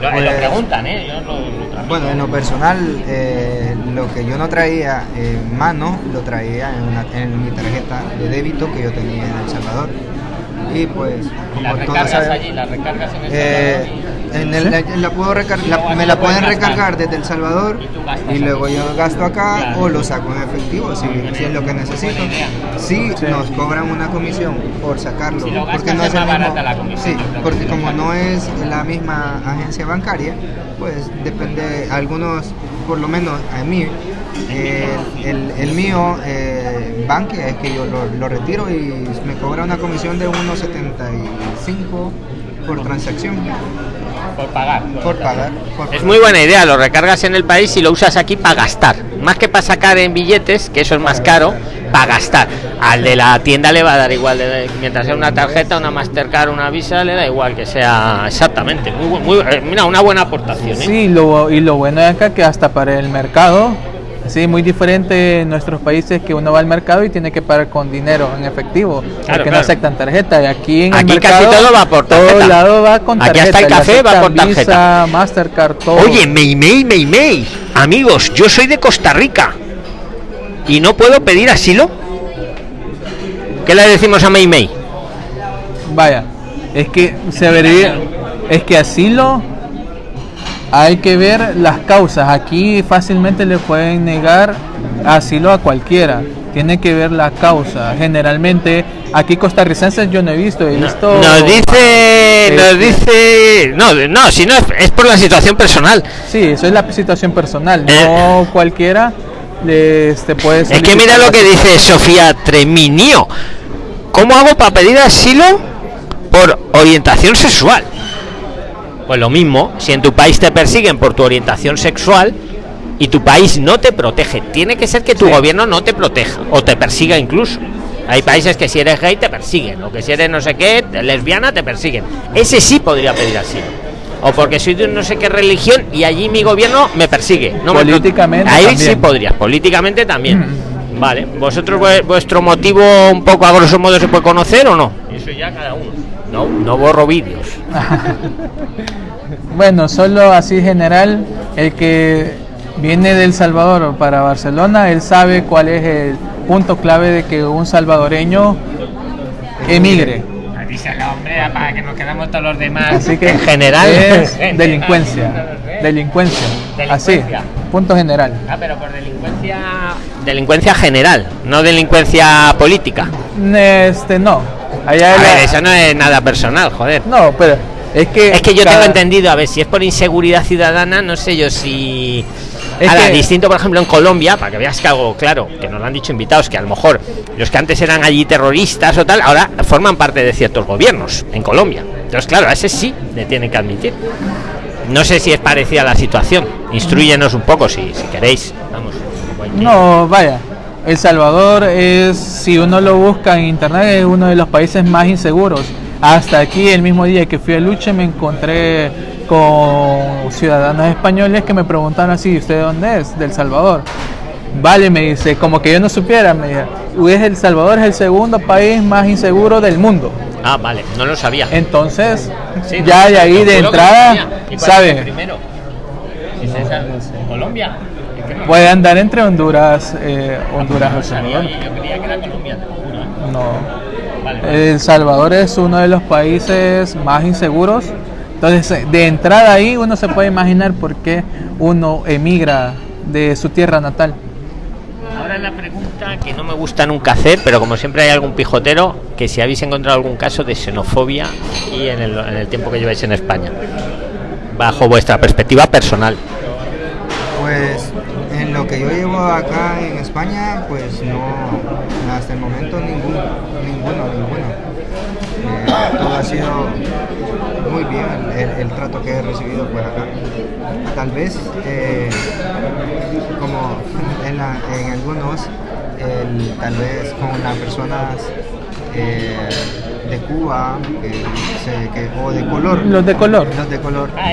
Lo, Pues- lo preguntan, ¿eh? Yo lo-. Bueno, en lo personal, eh, lo que yo no traía en mano, lo traía en, una- en mi tarjeta de débito que yo tenía en El Salvador. Y pues, la como todos recargas saben, allí, la recargas en el eh, Salvador. en el- la, la puedo recar- la- me la pueden recargar desde El Salvador Y luego yo gasto acá Claro. o lo saco en efectivo si, si es lo que necesito. Si Sí. nos cobran una comisión por sacarlo, Si porque no es el mismo, la comisión, sí, porque como la no es la misma agencia bancaria, pues depende, algunos, por lo menos a mí, El, el- el mío, eh, Bankia, es que yo lo, lo retiro y me cobra una comisión de 1,75 por transacción, Por pagar. por pagar. por Es muy buena idea, lo recargas en el país y lo usas aquí para gastar. Más que para sacar en billetes, que eso es más caro, para gastar. Al de la tienda le va a dar igual, de- mientras sea una tarjeta, una Mastercard, una Visa, le da igual que sea exactamente. Muy, bu- muy, eh, mira, una buena aportación. ¿eh? Sí, lo, y lo bueno de acá que hasta para el mercado, sí, muy diferente en nuestros países que uno va al mercado y tiene que pagar con dinero en efectivo, porque claro. no aceptan tarjeta. Y aquí en Aquí el casi mercado, todo va por todo lado va con Aquí tarjeta. hasta el café va por tarjeta. Visa, Mastercard, todo. Oye, Meimei, Meimei, amigos, yo soy de Costa Rica y no puedo pedir asilo. ¿Qué le decimos a Meimei? Vaya, es que se vería, es que asilo hay que ver las causas. Aquí fácilmente le pueden negar asilo a cualquiera. Tiene que ver la causa. Generalmente aquí costarricenses yo no he visto, he No- visto. nos dice, nos Este- dice, no, no, si no es, por la situación personal. Sí, eso es la situación personal. Eh. No cualquiera le este, puede. Es que mira lo que dice Sofía Treminio. ¿Cómo hago para pedir asilo por orientación sexual? Pues lo mismo, si en tu país te persiguen por tu orientación sexual y tu país no te protege, tiene que ser que tu Sí. gobierno no te proteja o te persiga incluso. Hay países que si eres gay te persiguen, o que si eres no sé qué, lesbiana te persiguen. Ese sí podría pedir asilo. O porque soy de un no sé qué religión y allí mi gobierno me persigue. No me Políticamente Ahí sí también. podrías, políticamente también. Mm. Vale, ¿vosotros vue- vuestro motivo un poco a grosso modo se puede conocer o no? Eso ya cada uno. No, no borro vídeos. Bueno, solo así general, el que viene del Salvador para Barcelona, él sabe cuál es el punto clave de que un salvadoreño emigre. Avísala, hombre, para que nos quedamos todos los demás. Así que en general es delincuencia, delincuencia, así, punto general. Ah, pero por delincuencia. Delincuencia general, no delincuencia política. Este no, allá A la- ver, eso no es nada personal, joder. no, pero es que Es que yo cada- tengo entendido, a ver, si es por inseguridad ciudadana, no sé yo si. Es Ahora, que- distinto, por ejemplo, en Colombia, para que veas que algo claro, que nos lo han dicho invitados, que a lo mejor los que antes eran allí terroristas o tal, ahora forman parte de ciertos gobiernos en Colombia. Entonces, claro, a ese sí le tienen que admitir. No sé si es parecida la situación. Instruyenos un poco si, si queréis. Vamos. No, vaya. El Salvador es, si uno lo busca en internet, es uno de los países más inseguros. Hasta aquí, el mismo día que fui a Luche, me encontré con ciudadanos españoles que me preguntan así, ¿usted de dónde es? Del Salvador. Vale, me dice, como que yo no supiera, me dice, "Uy, El Salvador es el segundo país más inseguro del mundo. Ah, vale, no lo sabía. Entonces, Sí, ya de ahí de entrada, sabía. ¿Y cuál es el ¿sabe? primero? ¿Es esa? ¿Colombia? Puede andar entre Honduras, eh, Honduras no El Salvador. oye, yo creía que era Colombia, te lo juro, ¿eh? No. El Salvador es uno de los países más inseguros. Entonces, eh, de entrada ahí uno se puede imaginar por qué uno emigra de su tierra natal. Ahora la pregunta que no me gusta nunca hacer, pero como siempre hay algún pijotero, que si habéis encontrado algún caso de xenofobia y en el, en el tiempo que lleváis en España, bajo vuestra perspectiva personal. Pues lo que yo llevo acá en España, pues no, hasta el momento ninguno, ninguno, ninguno. Eh, todo ha sido muy bien el, trato que he recibido pues acá. Tal vez, eh, como en, algunos, tal vez con las personas eh, de Cuba que se- que- o de color. Los de color. Los de color. Ah,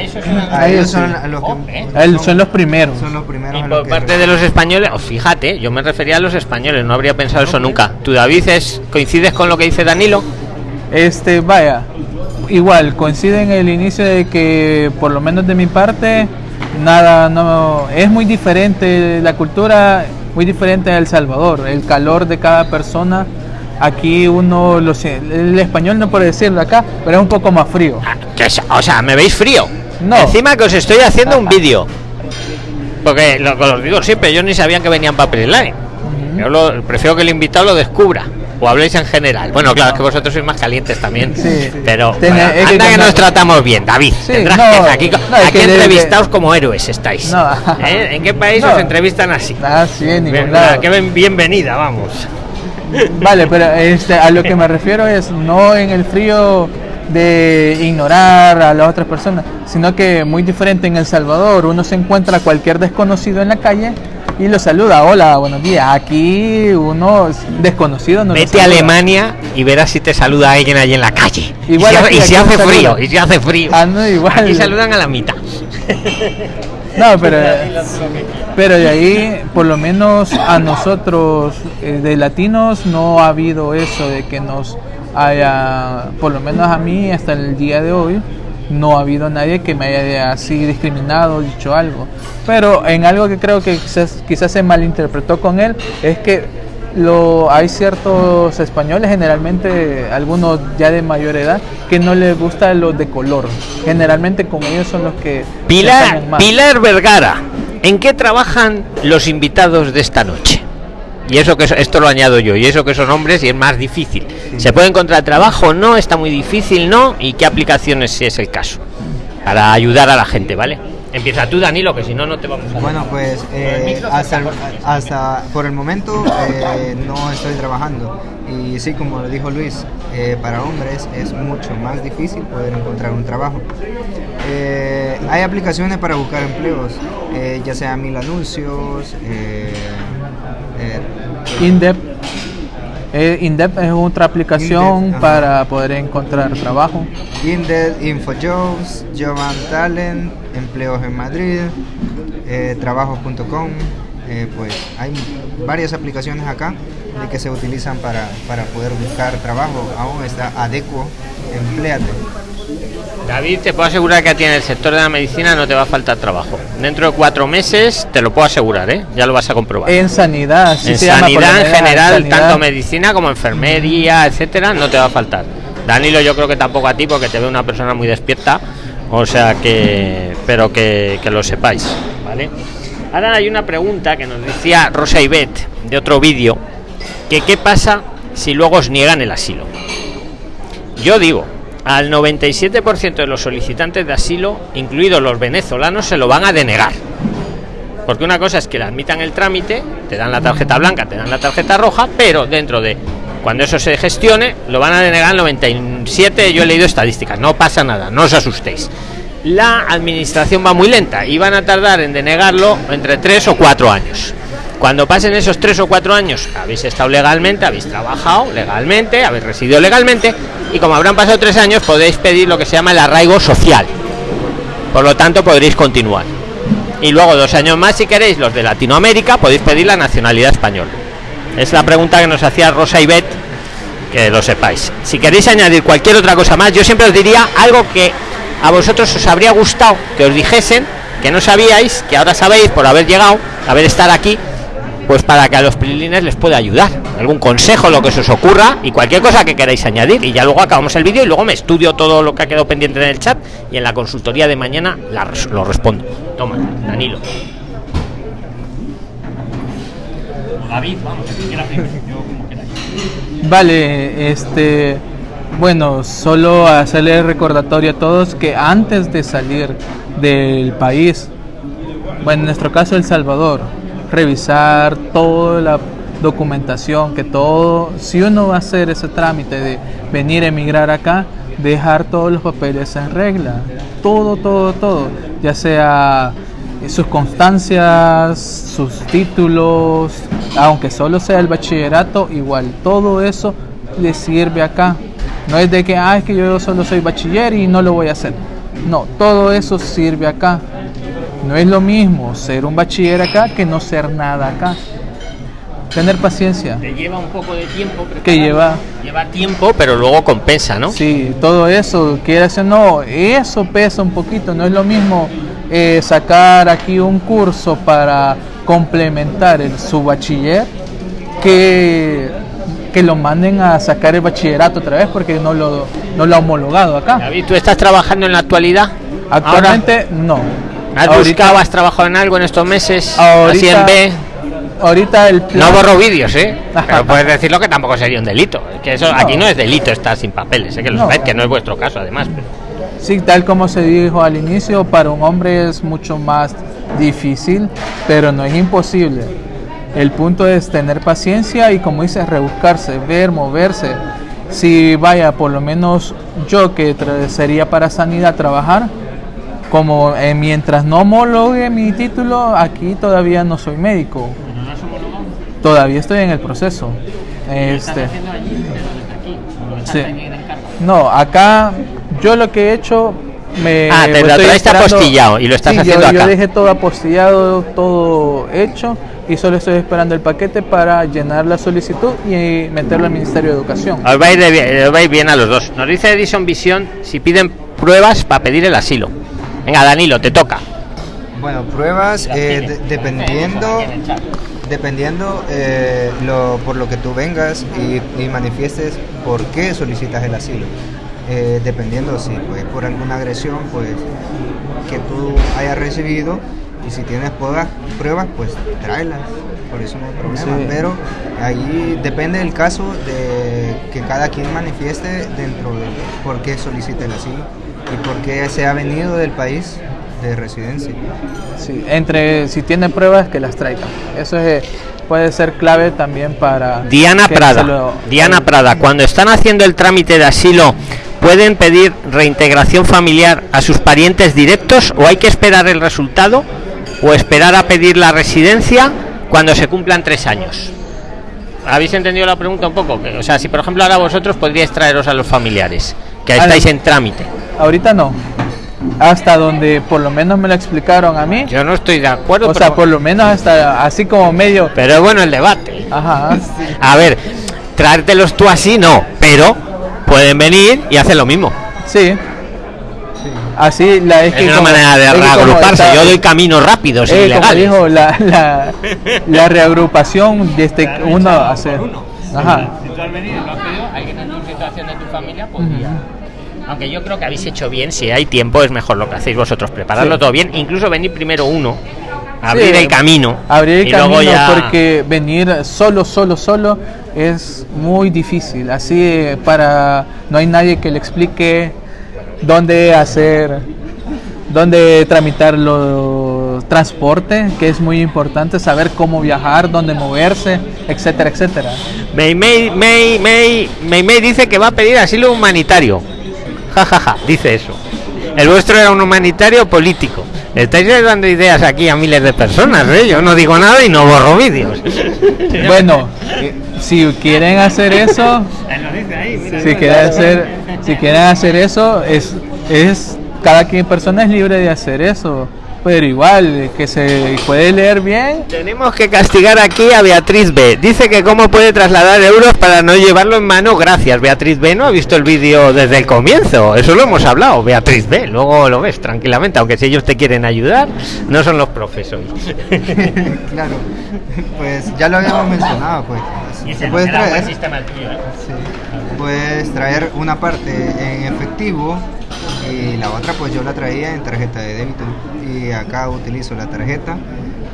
A ellos sí. son los que Hombre. Él- son los primeros. son los primeros Y a los por que- parte de los españoles, oh, fíjate, yo me refería a los españoles, no habría pensado eso nunca. ¿Tú, David, es, coincides con lo que dice Danilo? Este, vaya, igual, coincide en el inicio de que, por lo menos de mi parte, nada, no, es muy diferente la cultura, muy diferente a El Salvador, el calor de cada persona. Aquí uno, lo, sie- el español no puede decirlo acá, pero es un poco más frío. Ah, que o sea, ¿me veis frío? No. Encima que os estoy haciendo un vídeo. Porque lo que os digo siempre, yo ni sabía que venían Papel Line. Yo lo, prefiero que el invitado lo descubra. o habláis en general. Bueno, claro, es que vosotros sois más calientes también. Sí. Pero Tiene- bueno, que anda que cuando- nos tratamos bien, David. Sí, Tendrás no, que- aquí no, aquí que entrevistados como héroes estáis. No. ¿Eh? ¿En qué país No. os entrevistan así? Ah, sí, Bien- bien- bienvenida, vamos. Vale, pero este, a lo que me refiero es no en el frío de ignorar a las otras personas, sino que muy diferente en El Salvador, uno se encuentra a cualquier desconocido en la calle y lo saluda, hola, buenos días. Aquí uno es desconocido no Vete a. Alemania y verás si te saluda alguien allí en la calle. Igual y si, aquí- y si aquí hace frío, y si hace frío. Ah, no, igual. Aquí saludan a la mitad. No, pero, pero de ahí, por lo menos a nosotros eh, de latinos, no ha habido eso de que nos haya, por lo menos a mí hasta el día de hoy, no ha habido nadie que me haya así discriminado, dicho algo. Pero en algo que creo que quizás, quizás se malinterpretó con él, es que lo, hay ciertos españoles, generalmente algunos ya de mayor edad, que no les gusta los de color. Generalmente como ellos son los que... Pilar, más. Pilar Vergara, ¿en qué trabajan los invitados de esta noche? Y eso que es- esto lo añado yo, y eso que son hombres y es más difícil. ¿Se puede encontrar trabajo? No, está muy difícil, no. ¿Y qué aplicaciones si es el caso? Para ayudar a la gente, ¿vale? Empieza tú, Danilo, que si no, no te vamos a... Bueno, pues eh, hasta, el- por favor. hasta por el momento eh, no estoy trabajando. Y sí, como lo dijo Luis, eh, para hombres es mucho más difícil poder encontrar un trabajo. Eh, hay aplicaciones para buscar empleos, eh, ya sea mil anuncios, eh, eh, Indep. Eh, Indep es otra aplicación Indep, para poder encontrar trabajo. Indeed, InfoJobs, Job and Talent, Empleos en Madrid, eh, Trabajos.com. eh, pues hay varias aplicaciones acá de que se utilizan para, para poder buscar trabajo. Aún está Adecuo, Empleate. David, te puedo asegurar que a ti en el sector de la medicina no te va a faltar trabajo. Dentro de cuatro meses te lo puedo asegurar, ¿eh? Ya lo vas a comprobar. En sanidad, en se llama sanidad en general, sanidad. tanto medicina como enfermería, etcétera, no te va a faltar. Danilo, yo creo que tampoco a ti, porque te veo una persona muy despierta, o sea que, pero que, que lo sepáis, ¿vale? Ahora hay una pregunta que nos decía Rosa Ibet de otro vídeo, que qué pasa si luego os niegan el asilo. Yo digo, al 97% de los solicitantes de asilo, incluidos los venezolanos, se lo van a denegar. Porque una cosa es que le admitan el trámite, te dan la tarjeta blanca, te dan la tarjeta roja, pero dentro de cuando eso se gestione, lo van a denegar el 97. Yo he leído estadísticas, no pasa nada, no os asustéis. La administración va muy lenta y van a tardar en denegarlo entre 3 o 4 años. Cuando pasen esos 3 o 4 años, habéis estado legalmente, habéis trabajado legalmente, habéis residido legalmente y como habrán pasado 3 años, podéis pedir lo que se llama el arraigo social. Por lo tanto, podréis continuar. Y luego dos años más, si queréis, los de Latinoamérica, podéis pedir la nacionalidad española. Es la pregunta que nos hacía Rosa Ibet, que lo sepáis. Si queréis añadir cualquier otra cosa más, yo siempre os diría algo que a vosotros os habría gustado que os dijesen, que no sabíais, que ahora sabéis por haber llegado, haber estar aquí, pues para que a los prilines les pueda ayudar. Algún consejo, lo que se os ocurra y cualquier cosa que queráis añadir. Y ya luego acabamos el vídeo y luego me estudio todo lo que ha quedado pendiente en el chat y en la consultoría de mañana la res- lo respondo. Toma, Danilo. David, vamos, Vale, este, bueno, solo hacerle recordatorio a todos que antes de salir del país, bueno, en nuestro caso El Salvador, revisar toda la documentación, que todo, si uno va a hacer ese trámite de venir a emigrar acá, dejar todos los papeles en regla, todo, todo, todo, ya sea sus constancias, sus títulos, aunque solo sea el bachillerato, igual, todo eso le sirve acá. No es de que, ah, que yo solo soy bachiller y no lo voy a hacer. No, todo eso sirve acá. No es lo mismo ser un bachiller acá que no ser nada acá. Tener paciencia. Te lleva un poco de tiempo. Que lleva, Lleva tiempo, pero luego compensa, ¿no? sí, todo eso, quieras o no, eso pesa un poquito. No es lo mismo eh, sacar aquí un curso para complementar el, su bachiller que, que lo manden a sacar el bachillerato otra vez porque no lo, no lo ha homologado acá. David, ¿tú estás trabajando en la actualidad? Actualmente no. ¿Has Ahorita- buscado, has trabajado en algo en estos meses? Ahorita- B. ahorita el No plan- borro vídeos, ¿eh? Pero puedes decirlo que tampoco sería un delito. Que eso No. aquí no es delito estar sin papeles, sé que lo No. que no es vuestro caso además. pero- Sí, tal como se dijo al inicio, para un hombre es mucho más difícil, pero no es imposible. El punto es tener paciencia y como dices, rebuscarse, ver, moverse. Si vaya, por lo menos yo que sería para sanidad trabajar, como eh, mientras no homologue mi título, aquí todavía no soy médico. Todavía estoy en el proceso. Este, Sí. No, acá yo lo que he hecho me Ah, te lo traes apostillado y lo estás Sí, haciendo yo, acá. Yo dejé todo apostillado, todo hecho y solo estoy esperando el paquete para llenar la solicitud y meterlo al Ministerio de Educación. Os va, a ir de bien, os va a ir bien a los dos. Nos dice Edison Visión si piden pruebas para pedir el asilo. Venga, Danilo, te toca. Bueno, pruebas eh, de- dependiendo dependiendo eh, lo, por lo que tú vengas y, y manifiestes por qué solicitas el asilo. Eh, dependiendo si pues por alguna agresión pues que tú hayas recibido y si tienes pruebas, pruebas pues tráelas, por eso no hay problema. Sí. Pero ahí depende del caso de que cada quien manifieste dentro de por qué solicita el asilo y por qué se ha venido del país de residencia. Sí, entre si tiene pruebas que las traigan. Eso es, eh, puede ser clave también para Diana Prada. lo- Diana Prada, cuando están haciendo el trámite de asilo, ¿pueden pedir reintegración familiar a sus parientes directos o hay que esperar el resultado o esperar a pedir la residencia cuando se cumplan tres años? ¿Habéis entendido la pregunta un poco? O sea, si por ejemplo ahora vosotros podríais traeros a los familiares, que estáis en trámite. Ahorita no. Hasta donde por lo menos me lo explicaron a mí. Yo no estoy de acuerdo, O sea, pero, por lo menos hasta así como medio. pero es bueno el debate. Ajá. A ver, traértelos tú así no, pero pueden venir y hacer lo mismo. Sí. Así la es, Es que una como- manera de reagruparse. está- Yo doy caminos rápidos, eh, como dijo la, la, la reagrupación de este uno hacer. Ajá. Si tú has venido y lo has pedido, alguien en tu situación de tu familia podría. Aunque yo creo que habéis hecho bien, si hay tiempo es mejor lo que hacéis vosotros, prepararlo Sí. todo bien, incluso venir primero uno, abrir Sí, el camino, Abrir el y camino luego ya porque venir solo, solo, solo es muy difícil. Así eh, para no hay nadie que le explique dónde hacer, dónde tramitar los transporte, que es muy importante saber cómo viajar, dónde moverse, etcétera, etcétera. May, May May dice que va a pedir asilo humanitario. Ja, ja, ja, dice eso. El vuestro era un humanitario político. Estáis dando ideas aquí a miles de personas, ¿eh? Yo no digo nada y no borro vídeos. Bueno, eh, si quieren hacer eso, si quieren hacer, si quieren hacer eso, es, es cada quien persona es libre de hacer eso, pero igual eh, que se puede leer bien. Tenemos que castigar aquí a Beatriz B. Dice que cómo puede trasladar euros para no llevarlo en mano. Gracias, Beatriz B. No ha visto el vídeo desde el comienzo. Eso lo hemos hablado, Beatriz B. Luego lo ves tranquilamente, aunque si ellos te quieren ayudar, no son los profesores. claro, pues ya lo habíamos mencionado, pues. Se puede traer, sí, puedes traer una parte en efectivo y la otra pues yo la traía en tarjeta de débito y acá utilizo la tarjeta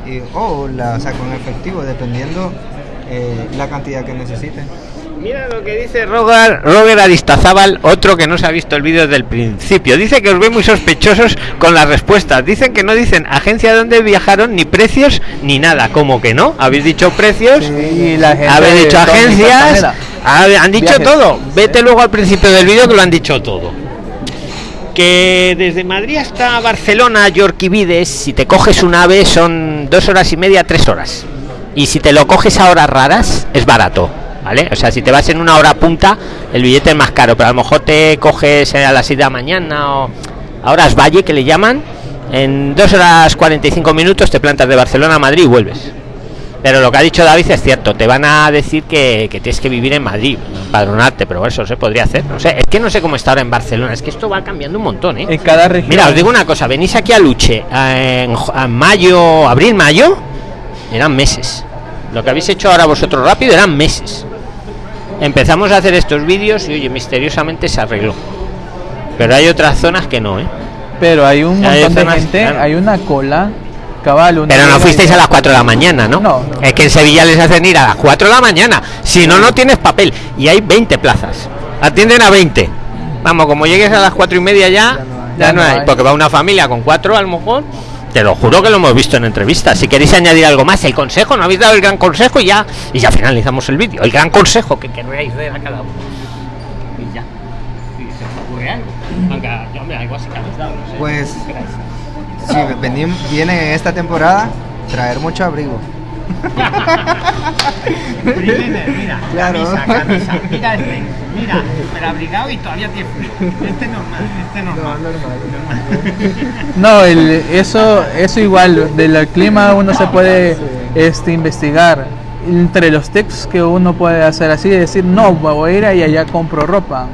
y, o la saco en efectivo dependiendo eh, la cantidad que necesiten. Mira lo que dice Roger, Roger Aristazábal, otro que no se ha visto el vídeo desde el principio. Dice que os ve muy sospechosos con las respuestas. Dicen que no dicen agencia de dónde viajaron, ni precios, ni nada. ¿Cómo que no? Habéis dicho precios, Sí, la gente habéis dicho agencias, han dicho Viajes. todo. Vete luego al principio del vídeo que lo han dicho todo. Que desde Madrid hasta Barcelona, Yorquivides, si te coges un ave son dos horas y media, tres horas. Y si te lo coges a horas raras, es barato. ¿Vale? O sea, si te vas en una hora punta, el billete es más caro, pero a lo mejor te coges a las 6 de la mañana o a horas valle, que le llaman, en dos horas 45 minutos te plantas de Barcelona a Madrid y vuelves. Pero lo que ha dicho David es cierto, te van a decir que, que tienes que vivir en Madrid, empadronarte, pero eso se podría hacer. No sé, es que no sé cómo está ahora en Barcelona, es que esto va cambiando un montón, ¿eh? En cada región. Mira, os digo una cosa, venís aquí a Luche en, mayo, abril, mayo, eran meses. Lo que habéis hecho ahora vosotros rápido eran meses. Empezamos a hacer estos vídeos y oye, misteriosamente se arregló. Pero hay otras zonas que no, ¿eh? Pero hay un Hay montón de gente, claro. hay una cola cabal. Pero no fuisteis y- a las 4 de la mañana, ¿no? No. Es que en Sevilla les hacen ir a las 4 de la mañana. Si no, no tienes papel. Y hay 20 plazas. Atienden a 20. Vamos, como llegues a las 4 y media ya, ya, no, hay. Porque va una familia con 4 a lo mejor. Te lo juro que lo hemos visto en entrevistas. Si queréis añadir algo más, el consejo, no habéis dado el gran consejo y ya, y ya finalizamos el vídeo. El gran consejo que querréis dar a cada uno. Y ya. Si se os ocurre algo. Aunque, hombre, algo así que habéis dado, no sé. Pues- ¿Qué queráis? Sí, venim- viene esta temporada traer mucho abrigo. Mira, Claro. camisa, camisa, mira este, mira, pero abrigado y todavía tiene frío. Este normal, este normal. No, el, eso, eso igual, del clima uno se puede este, investigar. Entre los tips que uno puede hacer así, decir, no, voy a ir ahí allá compro ropa.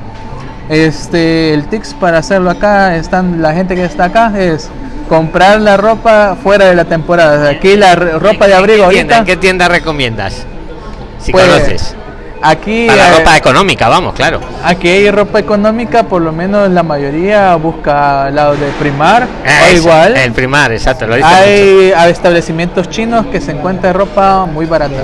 Este, el tips para hacerlo acá, están la gente que está acá, es comprar la ropa fuera de la temporada. Aquí la ropa de abrigo ¿En qué tienda, ahorita, en qué tienda recomiendas? Si Pues, conoces. aquí, Para eh, ropa económica, vamos, claro. aquí hay ropa económica, por lo menos la mayoría busca al lado de Primar, o Eso, igual. El primar, exacto, lo dice mucho. Hay establecimientos chinos que se encuentra ropa muy barata.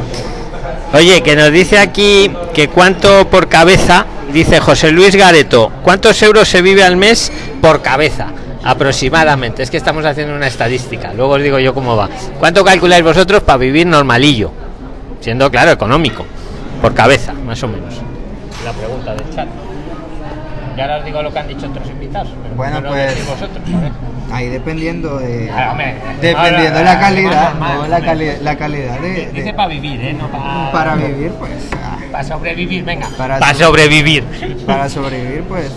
Oye, que nos dice aquí que cuánto por cabeza, dice José Luis Gareto, ¿cuántos euros se vive al mes por cabeza? Aproximadamente, es que estamos haciendo una estadística, luego os digo yo cómo va. ¿Cuánto calculáis vosotros para vivir normalillo? Siendo claro, económico, por cabeza, más o menos. La pregunta del chat. Y ahora os digo lo que han dicho otros invitados. pero Bueno, no pues- vosotros, a ver. Ahí dependiendo de. Ah, hombre, Dependiendo de la calidad, normal, no, la, cali- la calidad de, Dice de- para vivir, ¿eh? No para... para vivir, pues. ah, Para sobrevivir, venga. Para Para so- sobrevivir. Para sobrevivir, pues,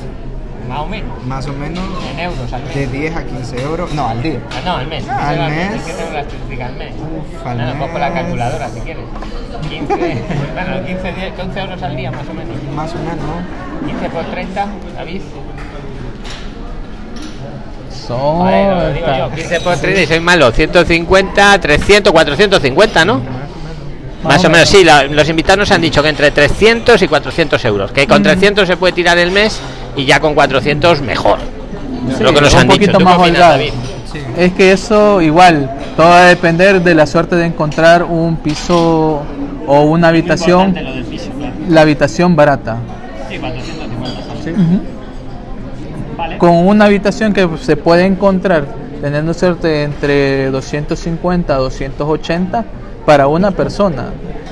Más o menos. más o menos En euros al mes. de 10 a 15 euros. No, al día. Ah, no, al mes. Ah, al la- mes. Es que tengo la estadística al mes. Uf, al Nada, cojo la mes. calculadora si quieres. 15, bueno, 15, 10, 15 euros al día más o menos. Más o menos. 15 por 30, David. Son, Joder, lo digo yo, 15 por 30 y soy malo. 150, 300, 450, ¿no? Más o menos, sí, la- los invitados nos han dicho que entre 300 y 400 euros. Que con 300 se puede tirar el mes y ya con 400 mejor. Sí, lo que nos un han dicho. poquito ¿Tú qué más opinas, holgado. David? Es que eso igual, todo va a depender de la suerte de encontrar un piso o una habitación, Importante lo del piso, claro. la habitación barata. Sí, 450 son. Ujú. Vale. Con una habitación que se puede encontrar teniendo suerte entre 250 a 280 para una persona.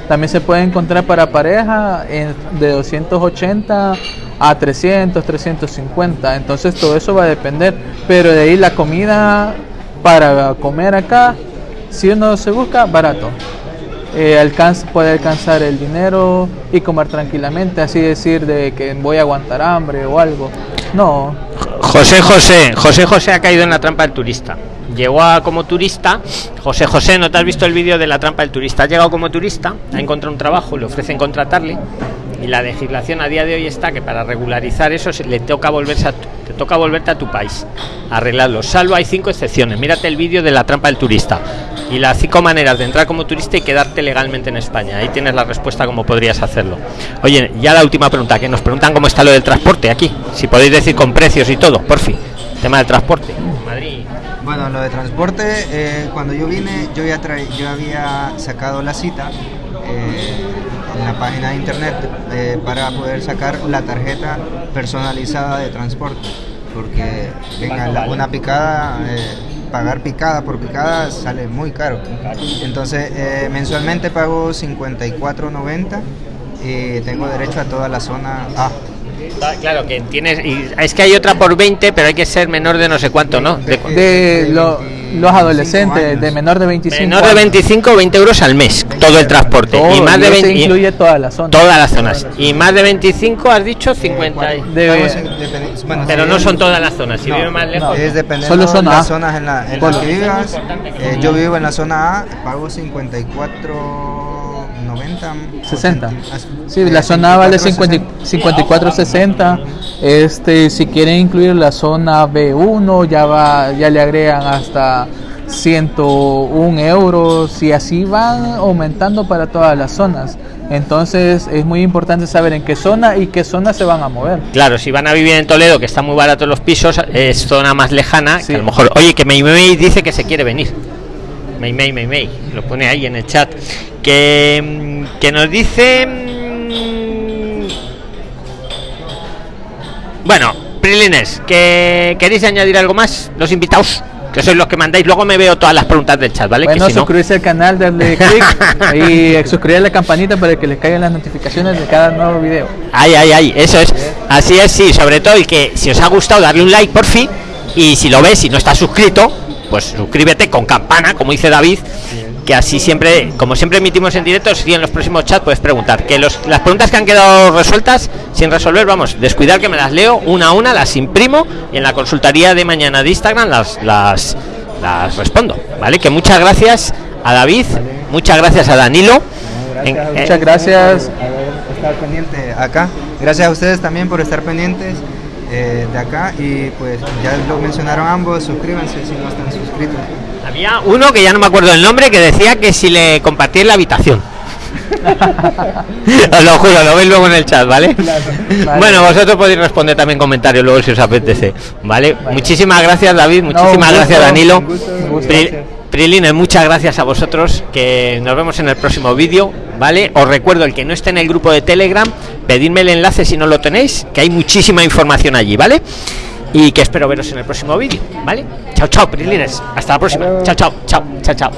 También se puede encontrar para pareja en- de 280 a 300, 350. Entonces todo eso va a depender. Pero de ahí la comida para comer acá, si uno se busca, barato. Eh, alcanza, puede alcanzar el dinero y comer tranquilamente, así decir de que voy a aguantar hambre o algo. No, José José, José José ha caído en la trampa del turista. Llegó a, como turista. José José, ¿no te has visto el vídeo de la trampa del turista? Ha llegado como turista, ha encontrado un trabajo, le ofrecen contratarle. Y la legislación a día de hoy está que para regularizar eso se- le toca volverse a tu- te toca volverte a tu país, arreglarlo. Salvo hay cinco excepciones. Mírate el vídeo de la trampa del turista y las cinco maneras de entrar como turista y quedarte legalmente en España. Ahí tienes la respuesta cómo podrías hacerlo. Oye, ya la última pregunta, que nos preguntan cómo está lo del transporte aquí. Si podéis decir con precios y todo, por fin. Tema del transporte. Madrid. Bueno, lo de transporte, eh, cuando yo vine, yo ya yo había sacado la cita eh, en la página de internet eh, para poder sacar la tarjeta personalizada de transporte. Porque, venga, ¿Cuánto la- una picada, pagar picada por picada sale muy caro. Entonces, mensualmente pago 54.90 y tengo derecho a toda la zona A. Ah, Claro que tienes. Y es que hay otra por 20, pero hay que ser menor de no sé cuánto, ¿no? De, De- de lo- 25 los adolescentes años. de menor de 25 menor de años. 25 20 euros al mes, todo el transporte. Todo, y más de eso 20. y- incluye toda la zona. todas las zonas. Y más de 25 has dicho 50. y- De- bueno, pero no son todas las zonas. Si no, vive más lejos. Es Solo A. las zonas en, la, en las que vivas. Eh, yo vivo en la zona A, pago 54.90. 60. Ah, Sí, eh, la zona vale 54.60. 54.60. Este, si quieren incluir la zona B1, ya va, ya le agregan hasta 101 euros y así van aumentando para todas las zonas. Entonces es muy importante saber en qué zona y qué zona se van a mover. Claro, si van a vivir en Toledo, que está muy barato los pisos, es zona más lejana, Sí. que a lo mejor, oye, que me, me dice que se quiere venir. May May, lo pone ahí en el chat. Que, que nos dice. mm, Bueno, Prilines, que queréis añadir algo más, los invitados, que sois los que mandáis. Luego me veo todas las preguntas del chat, ¿vale? Bueno, que si no, suscribirse al canal, darle clic y suscribir a la campanita para que les caigan las notificaciones de cada nuevo video. Ay, ay, ay, eso es. Así es, sí, sobre todo y que si os ha gustado darle un like por fin y si lo ves y no estás suscrito, pues suscríbete con campana, como dice David, que así siempre, como siempre emitimos en directo, si en los próximos chats puedes preguntar. Que los, las preguntas que han quedado resueltas sin resolver, vamos, descuidar que me las leo una a una, las imprimo y en la consultaría de mañana de Instagram las, las, las respondo, ¿vale? Que muchas gracias a David, muchas gracias a Danilo. En- eh, Muchas gracias. estar pendiente acá. Gracias a ustedes también por estar pendientes eh, de acá y pues ya lo mencionaron ambos, suscríbanse si no están suscritos. Había uno que ya no me acuerdo el nombre que decía que si le compartí en la habitación. Os lo juro, lo veis luego en el chat, ¿vale? Bueno, vosotros podéis responder también comentarios luego si os apetece, ¿vale? Muchísimas gracias David, muchísimas gracias Danilo. Prilines, muchas gracias a vosotros, que nos vemos en el próximo vídeo, ¿vale? Os recuerdo, el que no esté en el grupo de Telegram, pedidme el enlace si no lo tenéis, que hay muchísima información allí, ¿vale? Y que espero veros en el próximo vídeo, ¿vale? Chao, chao, Prilines. Hasta la próxima. Chao, chao, chao, chao, chao.